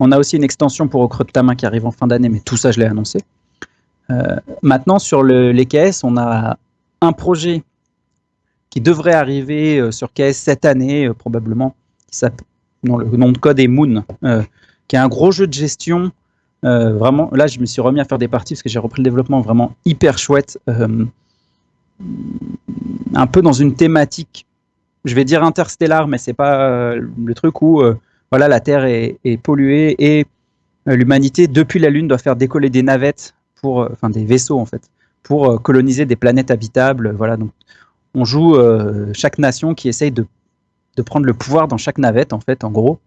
On a aussi une extension pour Au creux de ta main qui arrive en fin d'année, mais tout ça je l'ai annoncé. Euh, maintenant sur les KS, on a un projet qui devrait arriver sur KS cette année probablement, qui non, le nom de code est Moon, qui est un gros jeu de gestion euh, vraiment, là, je me suis remis à faire des parties parce que j'ai repris le développement vraiment hyper chouette. Euh, un peu dans une thématique, je vais dire interstellar, mais c'est pas euh, le truc où voilà, la Terre est, polluée et l'humanité, depuis la Lune, doit faire décoller des navettes, pour, enfin des vaisseaux en fait, pour coloniser des planètes habitables. Voilà, donc on joue chaque nation qui essaye de, de prendre le pouvoir dans chaque navette, en fait, en gros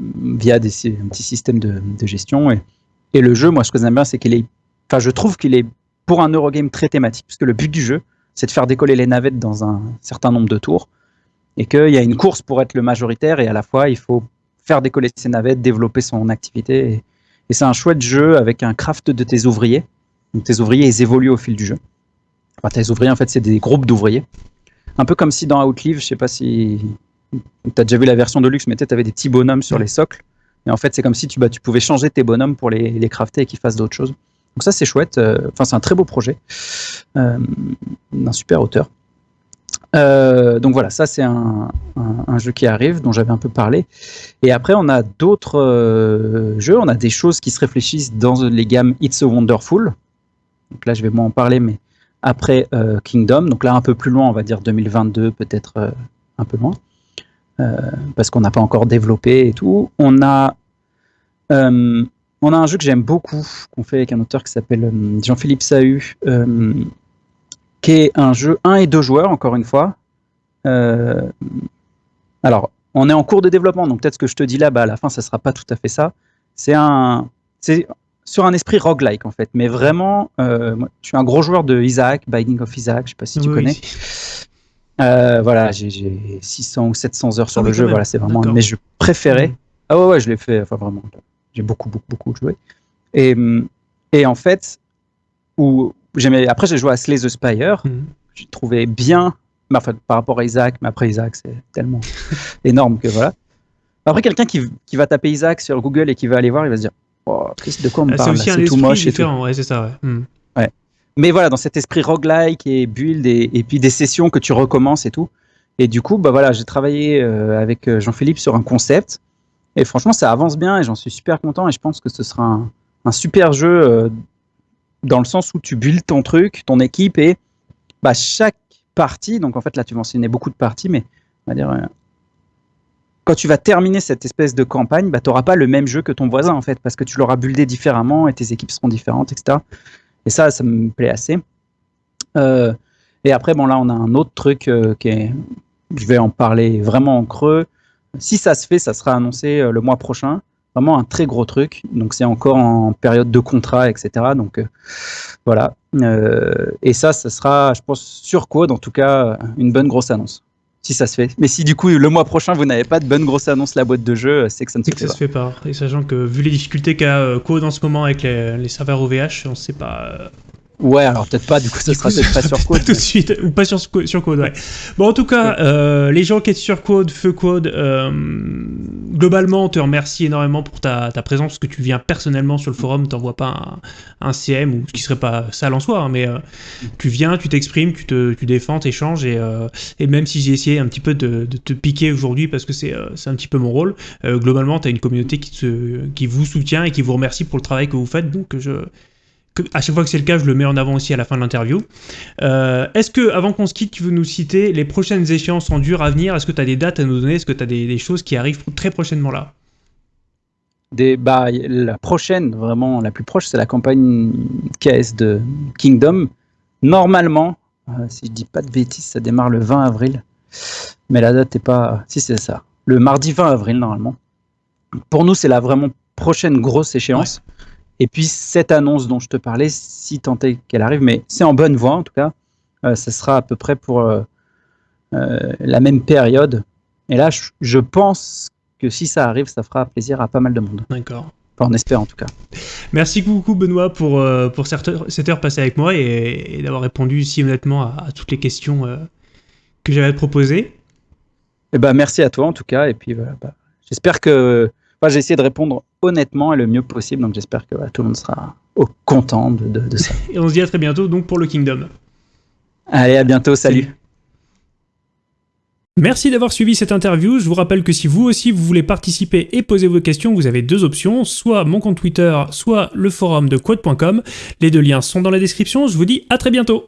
via des, un petit système de, gestion. Et, le jeu, moi, ce que j'aime bien, c'est qu'il est. Enfin, je trouve qu'il est pour un Eurogame très thématique, puisque le but du jeu, c'est de faire décoller les navettes dans un certain nombre de tours, et qu'il y a une course pour être le majoritaire, et à la fois, il faut faire décoller ces navettes, développer son activité. Et, c'est un chouette jeu avec un craft de tes ouvriers. Donc tes ouvriers, ils évoluent au fil du jeu. Enfin, tes ouvriers, en fait, c'est des groupes d'ouvriers. Un peu comme si dans Outlive, je sais pas si tu as déjà vu la version de luxe, mais tu avais des petits bonhommes sur les socles. Et en fait, c'est comme si tu, bah, pouvais changer tes bonhommes pour les, crafter et qu'ils fassent d'autres choses. Donc ça, c'est chouette. Euh, enfin, c'est un très beau projet euh, d'un super auteur. Euh, donc voilà, ça c'est un, jeu qui arrive, dont j'avais un peu parlé. Et après, on a d'autres jeux, on a des choses qui se réfléchissent dans les gammes It's a Wonderful. Donc là, je vais moins en parler, mais après Kingdom. Donc là, un peu plus loin, on va dire 2022, peut-être un peu loin. Euh, parce qu'on n'a pas encore développé et tout. On a, euh, on a un jeu que j'aime beaucoup, qu'on fait avec un auteur qui s'appelle euh, Jean-Philippe Sahu, qui est un jeu 1 et 2 joueurs, encore une fois. alors, on est en cours de développement, donc peut-être ce que je te dis là, bah, à la fin, ça sera pas tout à fait ça. C'est un, c'est sur un esprit roguelike en fait, mais vraiment, je suis un gros joueur de Isaac, Binding of Isaac, je sais pas si tu connais. Euh, voilà, j'ai 600 ou 700 heures sur ah le jeu. Voilà, c'est vraiment un de mes jeux préférés. Mm. Ah ouais, ouais, je l'ai fait. Enfin, vraiment, j'ai beaucoup, beaucoup, beaucoup joué. Et, et en fait, où. Après, j'ai joué à Slay the Spire. Mm. J'ai trouvé bien. Enfin, par rapport à Isaac, mais après Isaac, c'est tellement énorme que voilà. Après, quelqu'un qui, qui, va taper Isaac sur Google et qui va aller voir, il va se dire Oh, de quoi on me ah, parle C'est aussi un tout moche différent, ouais, c'est ça, ouais. Ouais. Mais voilà, dans cet esprit roguelike et build et, puis des sessions que tu recommences et tout. Et du coup, bah voilà, j'ai travaillé euh, avec euh, Jean-Philippe sur un concept. Et franchement, ça avance bien et j'en suis super content. Et je pense que ce sera un, super jeu euh, dans le sens où tu builds ton truc, ton équipe et bah, chaque partie. Donc en fait, là, tu mentionnais beaucoup de parties, mais on va dire. Quand tu vas terminer cette espèce de campagne, bah, tu n'auras pas le même jeu que ton voisin, en fait, parce que tu l'auras buildé différemment et tes équipes seront différentes, etc. Et ça, ça me plaît assez. Euh, et après, bon, là, on a un autre truc euh, qui est. Je vais en parler vraiment en creux. Si ça se fait, ça sera annoncé euh, le mois prochain. Vraiment un très gros truc. Donc, c'est encore en période de contrat, etc. Donc, voilà. Et ça, ça sera, je pense, sur Code, en tout cas, une bonne grosse annonce si ça se fait. Mais si du coup le mois prochain vous n'avez pas de bonne grosse annonce la boîte de jeu, c'est que ça ne se, fait, ça pas. se fait pas. Et sachant que vu les difficultés qu'a euh, Code en ce moment avec les, les serveurs OVH, on ne sait pas. Ouais, alors peut-être pas, du coup ça sera coup, peut-être pas sur Code. tout de suite, ou pas sur, sur Code, ouais. Bon, en tout cas, euh, les gens qui étaient sur Code, Feu Code, euh, globalement, on te remercie énormément pour ta, ta présence, parce que tu viens personnellement sur le forum, t'envoies pas un, un CM, ou ce qui serait pas sale en soi, hein, mais euh, tu viens, tu t'exprimes, tu te tu défends, t'échanges, et, euh, et même si j'ai essayé un petit peu de, de te piquer aujourd'hui, parce que c'est euh, c'est un petit peu mon rôle, euh, globalement, tu as une communauté qui, te, qui vous soutient et qui vous remercie pour le travail que vous faites, donc je que, à chaque fois que c'est le cas, je le mets en avant aussi à la fin de l'interview. Euh, Est-ce que, avant qu'on se quitte, tu veux nous citer les prochaines échéances en dur à venir? Est-ce que tu as des dates à nous donner? Est-ce que tu as des, des, choses qui arrivent très prochainement là? Des, bah, La prochaine, vraiment la plus proche, c'est la campagne KS de Kingdom. Normalement, euh, si je dis pas de bêtises, ça démarre le 20 avril. Mais la date n'est pas. Si, c'est ça. Le mardi 20 avril, normalement. Pour nous, c'est la vraiment prochaine grosse échéance. Ouais. Et puis cette annonce dont je te parlais, si tant est qu'elle arrive, mais c'est en bonne voie en tout cas, euh, ça sera à peu près pour euh, euh, la même période. Et là, je, je, pense que si ça arrive, ça fera plaisir à pas mal de monde. D'accord. Enfin, on espère en tout cas. Merci beaucoup Benoît pour, euh, pour cette, heure, cette heure passée avec moi et, et d'avoir répondu si honnêtement à, à, toutes les questions que j'avais à te proposer. Eh ben, merci à toi en tout cas. Et puis voilà, bah, j'espère que Enfin, j'ai essayé de répondre honnêtement et le mieux possible, donc j'espère que voilà, tout le monde sera au content de, de, de, ça. et on se dit à très bientôt donc pour le Kingdom. Allez, à bientôt, salut. salut. Merci d'avoir suivi cette interview. Je vous rappelle que si vous aussi vous voulez participer et poser vos questions, vous avez deux options, soit mon compte Twitter, soit le forum de quote.com. Les deux liens sont dans la description. Je vous dis à très bientôt.